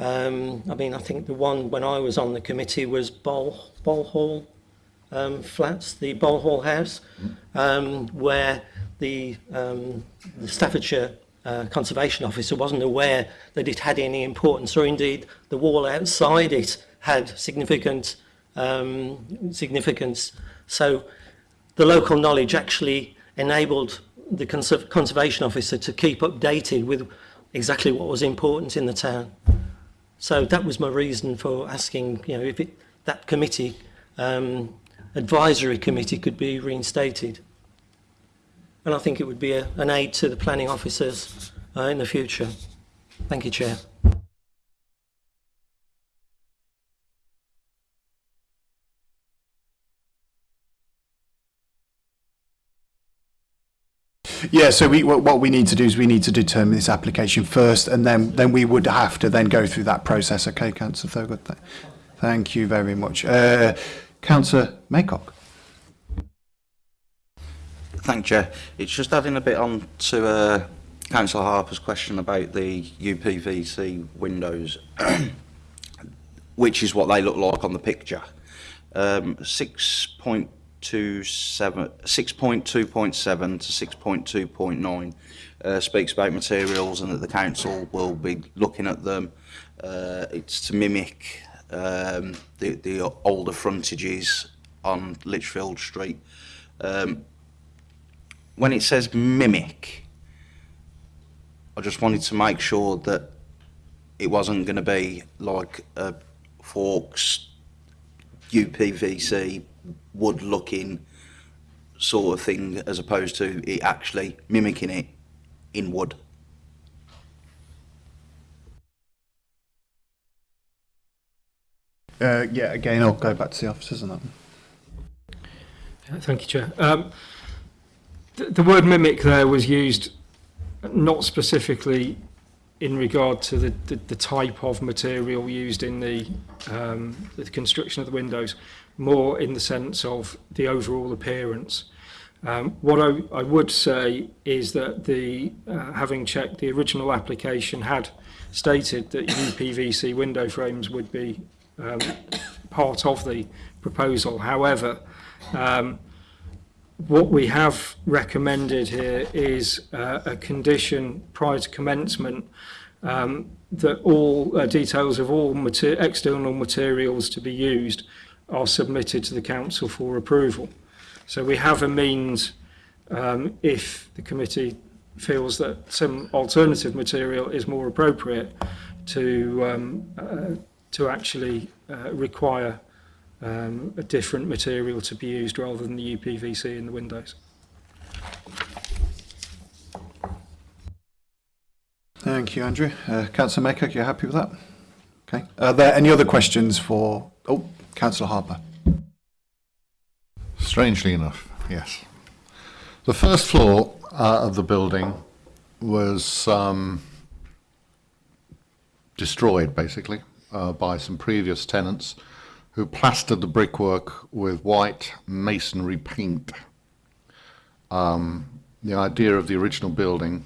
Um, I mean, I think the one when I was on the committee was Bol, Bol Hall um, flats, the Bol Hall house, um, where the, um, the Staffordshire uh, conservation officer wasn't aware that it had any importance or indeed the wall outside it had significant um, significance. So the local knowledge actually enabled the conserv conservation officer to keep updated with exactly what was important in the town. So that was my reason for asking, you know, if it, that committee, um, advisory committee could be reinstated. And I think it would be a, an aid to the planning officers uh, in the future. Thank you, Chair. Yeah, so we, what we need to do is we need to determine this application first, and then, then we would have to then go through that process. Okay, Councillor Thurgood, th thank you very much. Uh, Councillor Maycock. Thank you. It's just adding a bit on to uh, Councillor Harper's question about the UPVC windows, which is what they look like on the picture. Um, to 6.2.7 to 6.2.9 uh, speaks about materials and that the council will be looking at them. Uh, it's to mimic um, the, the older frontages on Litchfield Street. Um, when it says mimic, I just wanted to make sure that it wasn't going to be like a Forks UPVC wood looking sort of thing as opposed to it actually mimicking it in wood. Uh, yeah, again, I'll go back to the officers on that one. Yeah, thank you, Chair. Um, th the word mimic there was used not specifically in regard to the, the, the type of material used in the, um, the construction of the windows, more in the sense of the overall appearance. Um, what I, I would say is that the uh, having checked the original application had stated that UPVC window frames would be um, part of the proposal. However, um, what we have recommended here is uh, a condition prior to commencement um, that all uh, details of all mater external materials to be used are submitted to the council for approval. So we have a means um, if the committee feels that some alternative material is more appropriate to um, uh, to actually uh, require um, a different material to be used rather than the UPVC in the windows. Thank you, Andrew. Uh, Councillor Maycock, you're happy with that? Okay. Are there any other questions for... Oh, Councillor Harper. Strangely enough, yes. The first floor uh, of the building was um, destroyed, basically, uh, by some previous tenants who plastered the brickwork with white masonry paint. Um, the idea of the original building,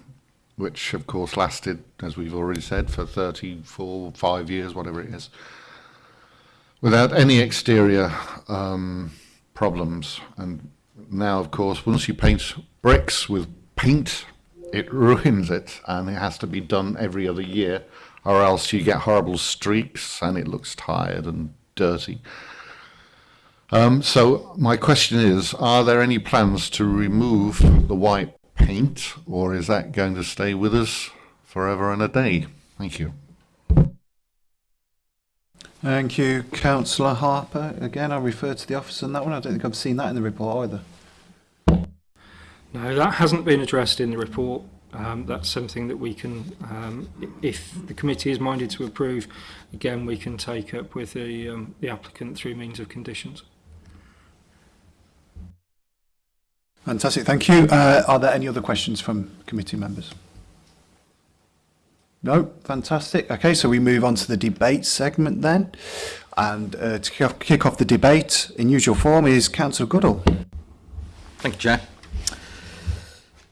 which of course lasted, as we've already said, for 34, 5 years, whatever it is, without any exterior um, problems. And now, of course, once you paint bricks with paint, it ruins it, and it has to be done every other year, or else you get horrible streaks, and it looks tired and dirty. Um, so my question is, are there any plans to remove the white paint, or is that going to stay with us forever and a day? Thank you. Thank you, Councillor Harper. Again, I refer to the officer on that one. I don't think I've seen that in the report either. No, that hasn't been addressed in the report. Um, that's something that we can, um, if the committee is minded to approve, again, we can take up with the, um, the applicant through means of conditions. Fantastic, thank you. Uh, are there any other questions from committee members? No, fantastic. Okay, so we move on to the debate segment then. And uh, to kick off, kick off, the debate, in usual form, is Councillor Goodall. Thank you, Chair.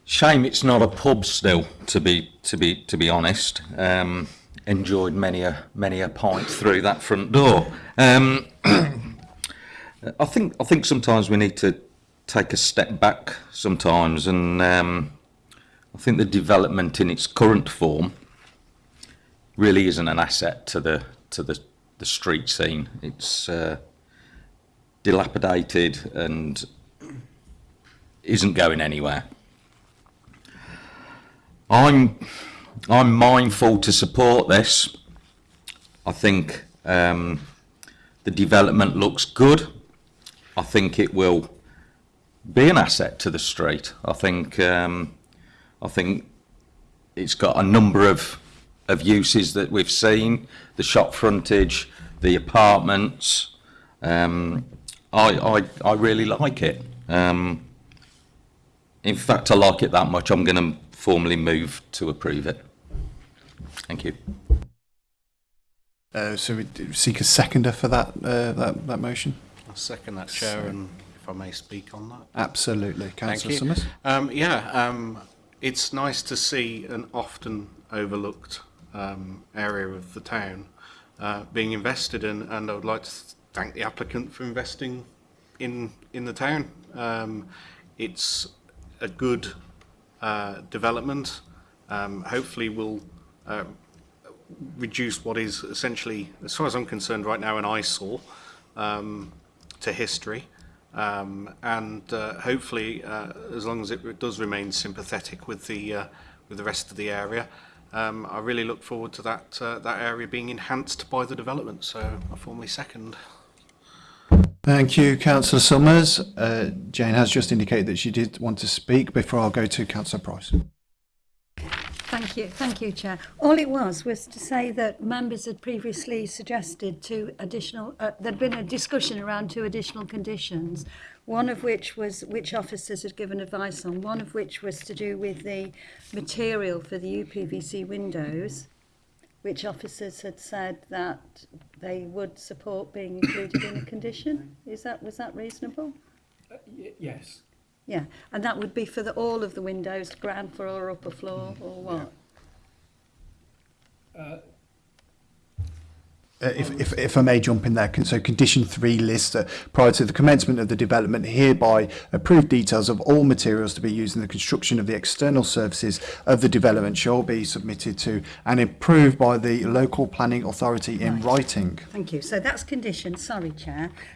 Shame it's not a pub still, to be to be to be honest. Um, enjoyed many a many a pint through that front door. Um, I think I think sometimes we need to take a step back sometimes, and um, I think the development in its current form really isn't an asset to the to the, the street scene. It's uh, dilapidated and isn't going anywhere. I'm I'm mindful to support this. I think um, the development looks good. I think it will be an asset to the street. I think um, I think it's got a number of of uses that we've seen, the shop frontage, the apartments. Um, I, I, I really like it. Um, in fact, I like it that much. I'm going to formally move to approve it. Thank you. Uh, so we seek a seconder for that uh, that, that motion. I second that, Chair, so, and if I may speak on that. Absolutely, Councillor Summers. Um, yeah, um, it's nice to see an often overlooked um, area of the town uh, being invested in, and I would like to thank the applicant for investing in in the town. Um, it's a good uh, development. Um, hopefully, will uh, reduce what is essentially, as far as I'm concerned, right now an eyesore um, to history. Um, and uh, hopefully, uh, as long as it does remain sympathetic with the uh, with the rest of the area, um, I really look forward to that, uh, that area being enhanced by the development, so I formally second. Thank you, Councillor Summers. Uh, Jane has just indicated that she did want to speak before I'll go to Councillor Price. Thank you, thank you, Chair. All it was was to say that members had previously suggested two additional, uh, there'd been a discussion around two additional conditions one of which was which officers had given advice on, one of which was to do with the material for the UPVC windows, which officers had said that they would support being included in the condition. Is that was that reasonable? Uh, yes. Yeah, and that would be for the, all of the windows, ground floor, or upper floor, or what? Yeah. Uh, Uh, if, if, if, I may jump in there, so condition three lists that uh, prior to the commencement of the development hereby approved details of all materials to be used in the construction of the external services of the development shall be submitted to and approved by the local planning authority in right. writing. Thank you. So that's condition, sorry Chair.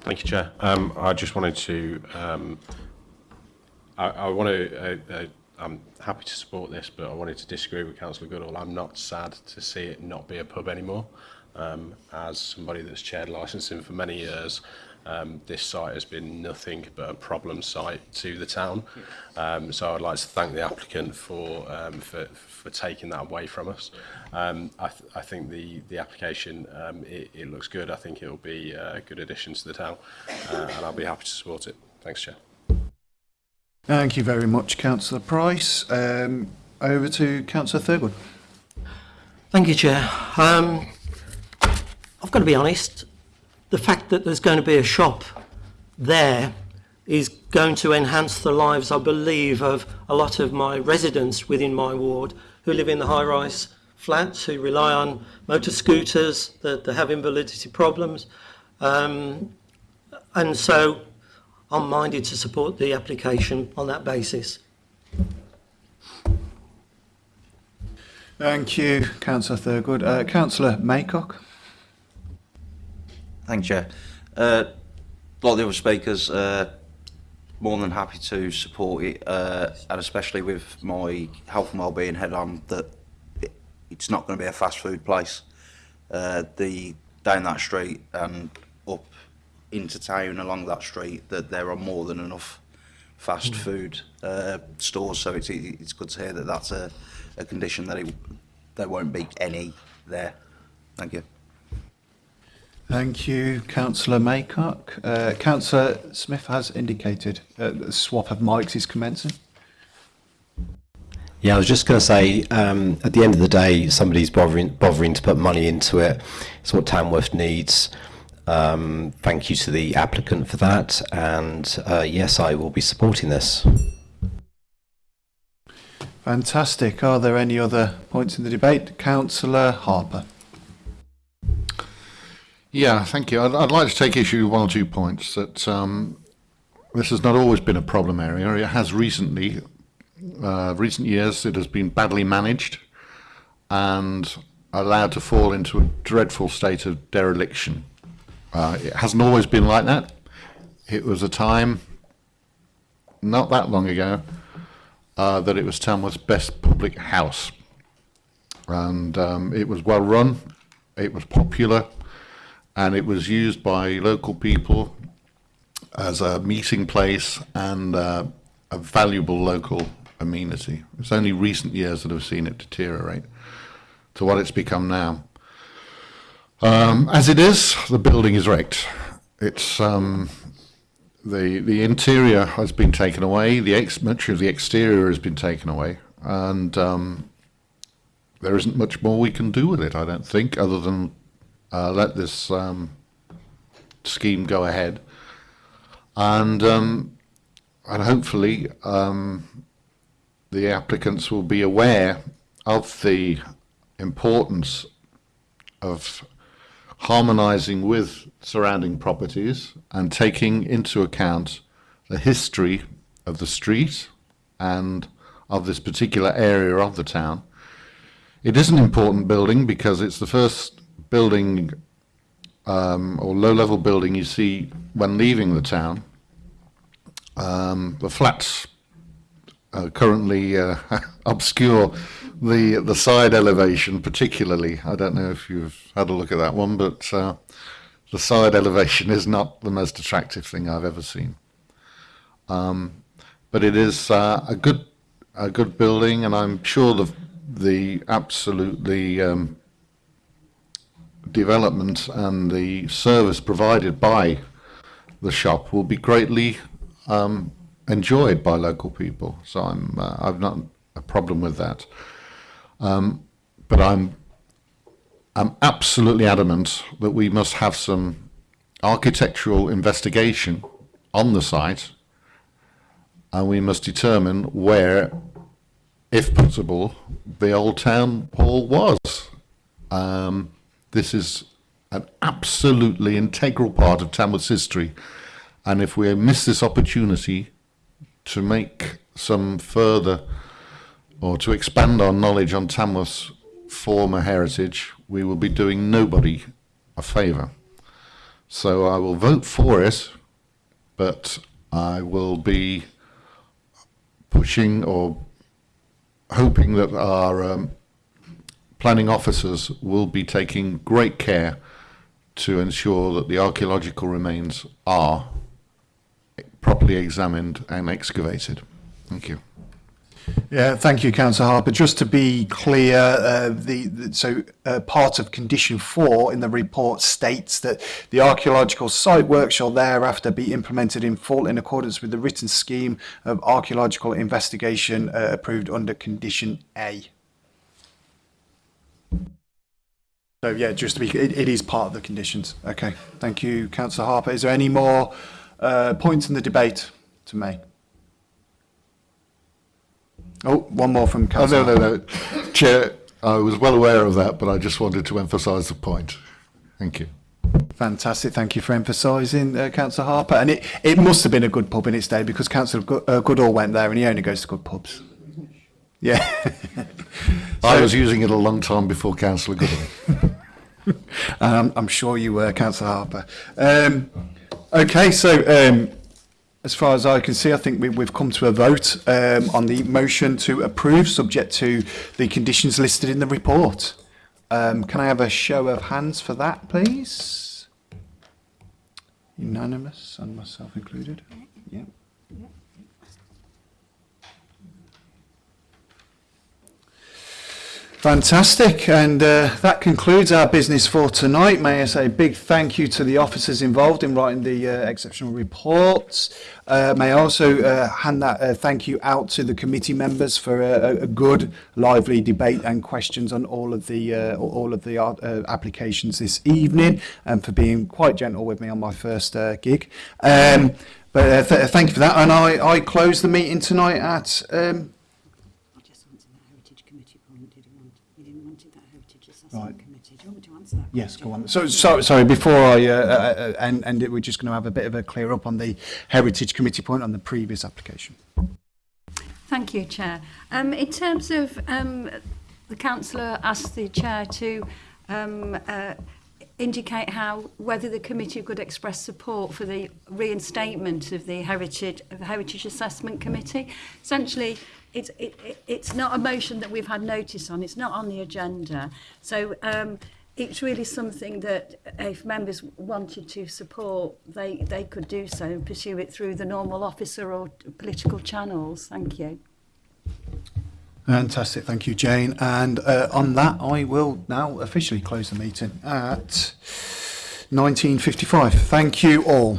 Thank you, Chair. Um, I just wanted to... Um, I, I want to uh, uh, I'm happy to support this, but I wanted to disagree with Councillor Goodall. I'm not sad to see it not be a pub anymore. Um, as somebody that's chaired licensing for many years, um, this site has been nothing but a problem site to the town. Um, so I'd like to thank the applicant for um, for, for taking that away from us. Um, I, th I think the the application um, it, it looks good. I think it will be a good addition to the town, uh, and I'll be happy to support it. Thanks, Chair. Thank you very much, Councillor Price. Um, over to Councillor Thurgood. Thank you, Chair. Um, I've got to be honest, the fact that there's going to be a shop there is going to enhance the lives, I believe, of a lot of my residents within my ward who live in the high-rise flats, who rely on motor scooters, that, they have invalidity problems. Um, and so I'm minded to support the application on that basis. Thank you, Councillor Thurgood. Uh, Councillor Maycock. Thank you, Chair. Uh, like the other speakers, uh, more than happy to support it, uh, and especially with my health and wellbeing head on, that it's not going to be a fast food place. Uh, the down that street and into town along that street that there are more than enough fast hmm. food uh, stores. So it's it's good to hear that that's a, a condition that it, there won't be any there. Thank you. Thank you, Councillor Maycock. Uh, Councillor Smith has indicated uh, the swap of mics is commencing. Yeah, I was just going to say, um, at the end of the day, somebody's bothering, bothering to put money into it. It's what Tamworth needs. Um, thank you to the applicant for that, and uh, yes, I will be supporting this. Fantastic. Are there any other points in the debate? Councillor Harper. Yeah, thank you. I'd, I'd, like to take issue with one or two points that um, this has not always been a problem area. It has recently, uh, recent years, it has been badly managed and allowed to fall into a dreadful state of dereliction uh, it hasn't always been like that. It was a time not that long ago uh, that it was Tamworth's best public house. And um, it was well run, it was popular, and it was used by local people as a meeting place and uh, a valuable local amenity. It's only recent years that have seen it deteriorate to what it's become now. Um, as it is, the building is wrecked. It's um, the the interior has been taken away. The ex much of the exterior has been taken away, and um, there isn't much more we can do with it. I don't think, other than uh, let this um, scheme go ahead, and um, and hopefully um, the applicants will be aware of the importance of harmonizing with surrounding properties and taking into account the history of the street and of this particular area of the town. It is an important building because it's the first building um, or low-level building you see when leaving the town. Um, the flats uh, currently uh, obscure the the side elevation particularly I don't know if you've had a look at that one but uh, the side elevation is not the most attractive thing I've ever seen um, but it is uh, a good a good building and I'm sure the the absolutely um, development and the service provided by the shop will be greatly um, enjoyed by local people. So I'm uh, I've not a problem with that. Um, but I'm I'm absolutely adamant that we must have some architectural investigation on the site, and we must determine where, if possible, the old town hall was. Um, this is an absolutely integral part of Tamworth's history. And if we miss this opportunity, to make some further or to expand our knowledge on Tamworth's former heritage, we will be doing nobody a favour. So I will vote for it, but I will be pushing or hoping that our um, planning officers will be taking great care to ensure that the archaeological remains are properly examined and excavated. Thank you. Yeah, thank you, Councillor Harper. Just to be clear, uh, the, the, so uh, part of condition four in the report states that the archaeological site work shall thereafter be implemented in full in accordance with the written scheme of archaeological investigation uh, approved under condition A. So yeah, just to be, it, it is part of the conditions. Okay, thank you, Councillor Harper. Is there any more? uh, points in the debate to me. Oh, one more from Councillor. Oh, no, no, no. Chair, I was well aware of that, but I just wanted to emphasise the point. Thank you. Fantastic. Thank you for emphasising, uh, Councillor Harper. And it, it must have been a good pub in its day because Councillor Go uh, Goodall went there and he only goes to good pubs. Yeah. so, I was using it a long time before Councillor Goodall. um, I'm sure you were, Councillor Harper. Um, Okay, so um, as far as I can see, I think we, we've come to a vote um, on the motion to approve, subject to the conditions listed in the report. Um, can I have a show of hands for that, please? Unanimous, and myself included. Yep. Fantastic. And uh, that concludes our business for tonight. May I say a big thank you to the officers involved in writing the uh, exceptional reports. Uh, may I also uh, hand that uh, thank you out to the committee members for a, a, good, lively debate and questions on all of the uh, all of the applications this evening, and for being quite gentle with me on my first gig. Um, but th thank you for that. And I, I close the meeting tonight at. Um, Right. Committee. Do you want me to answer that? Yes, go on. So, so sorry, before I uh, uh, uh end, end it, we're just going to have a bit of a clear up on the Heritage Committee point on the previous application. Thank you, Chair. Um, in terms of um, the councillor asked the chair to um, uh, indicate how whether the committee could express support for the reinstatement of the heritage of the heritage assessment committee essentially it's it, it, it's not a motion that we've had notice on. It's not on the agenda. So um, it's really something that if members wanted to support, they they could do so and pursue it through the normal officer or political channels. Thank you. Fantastic, thank you, Jane. And uh, on that, I will now officially close the meeting at 19.55. Thank you all.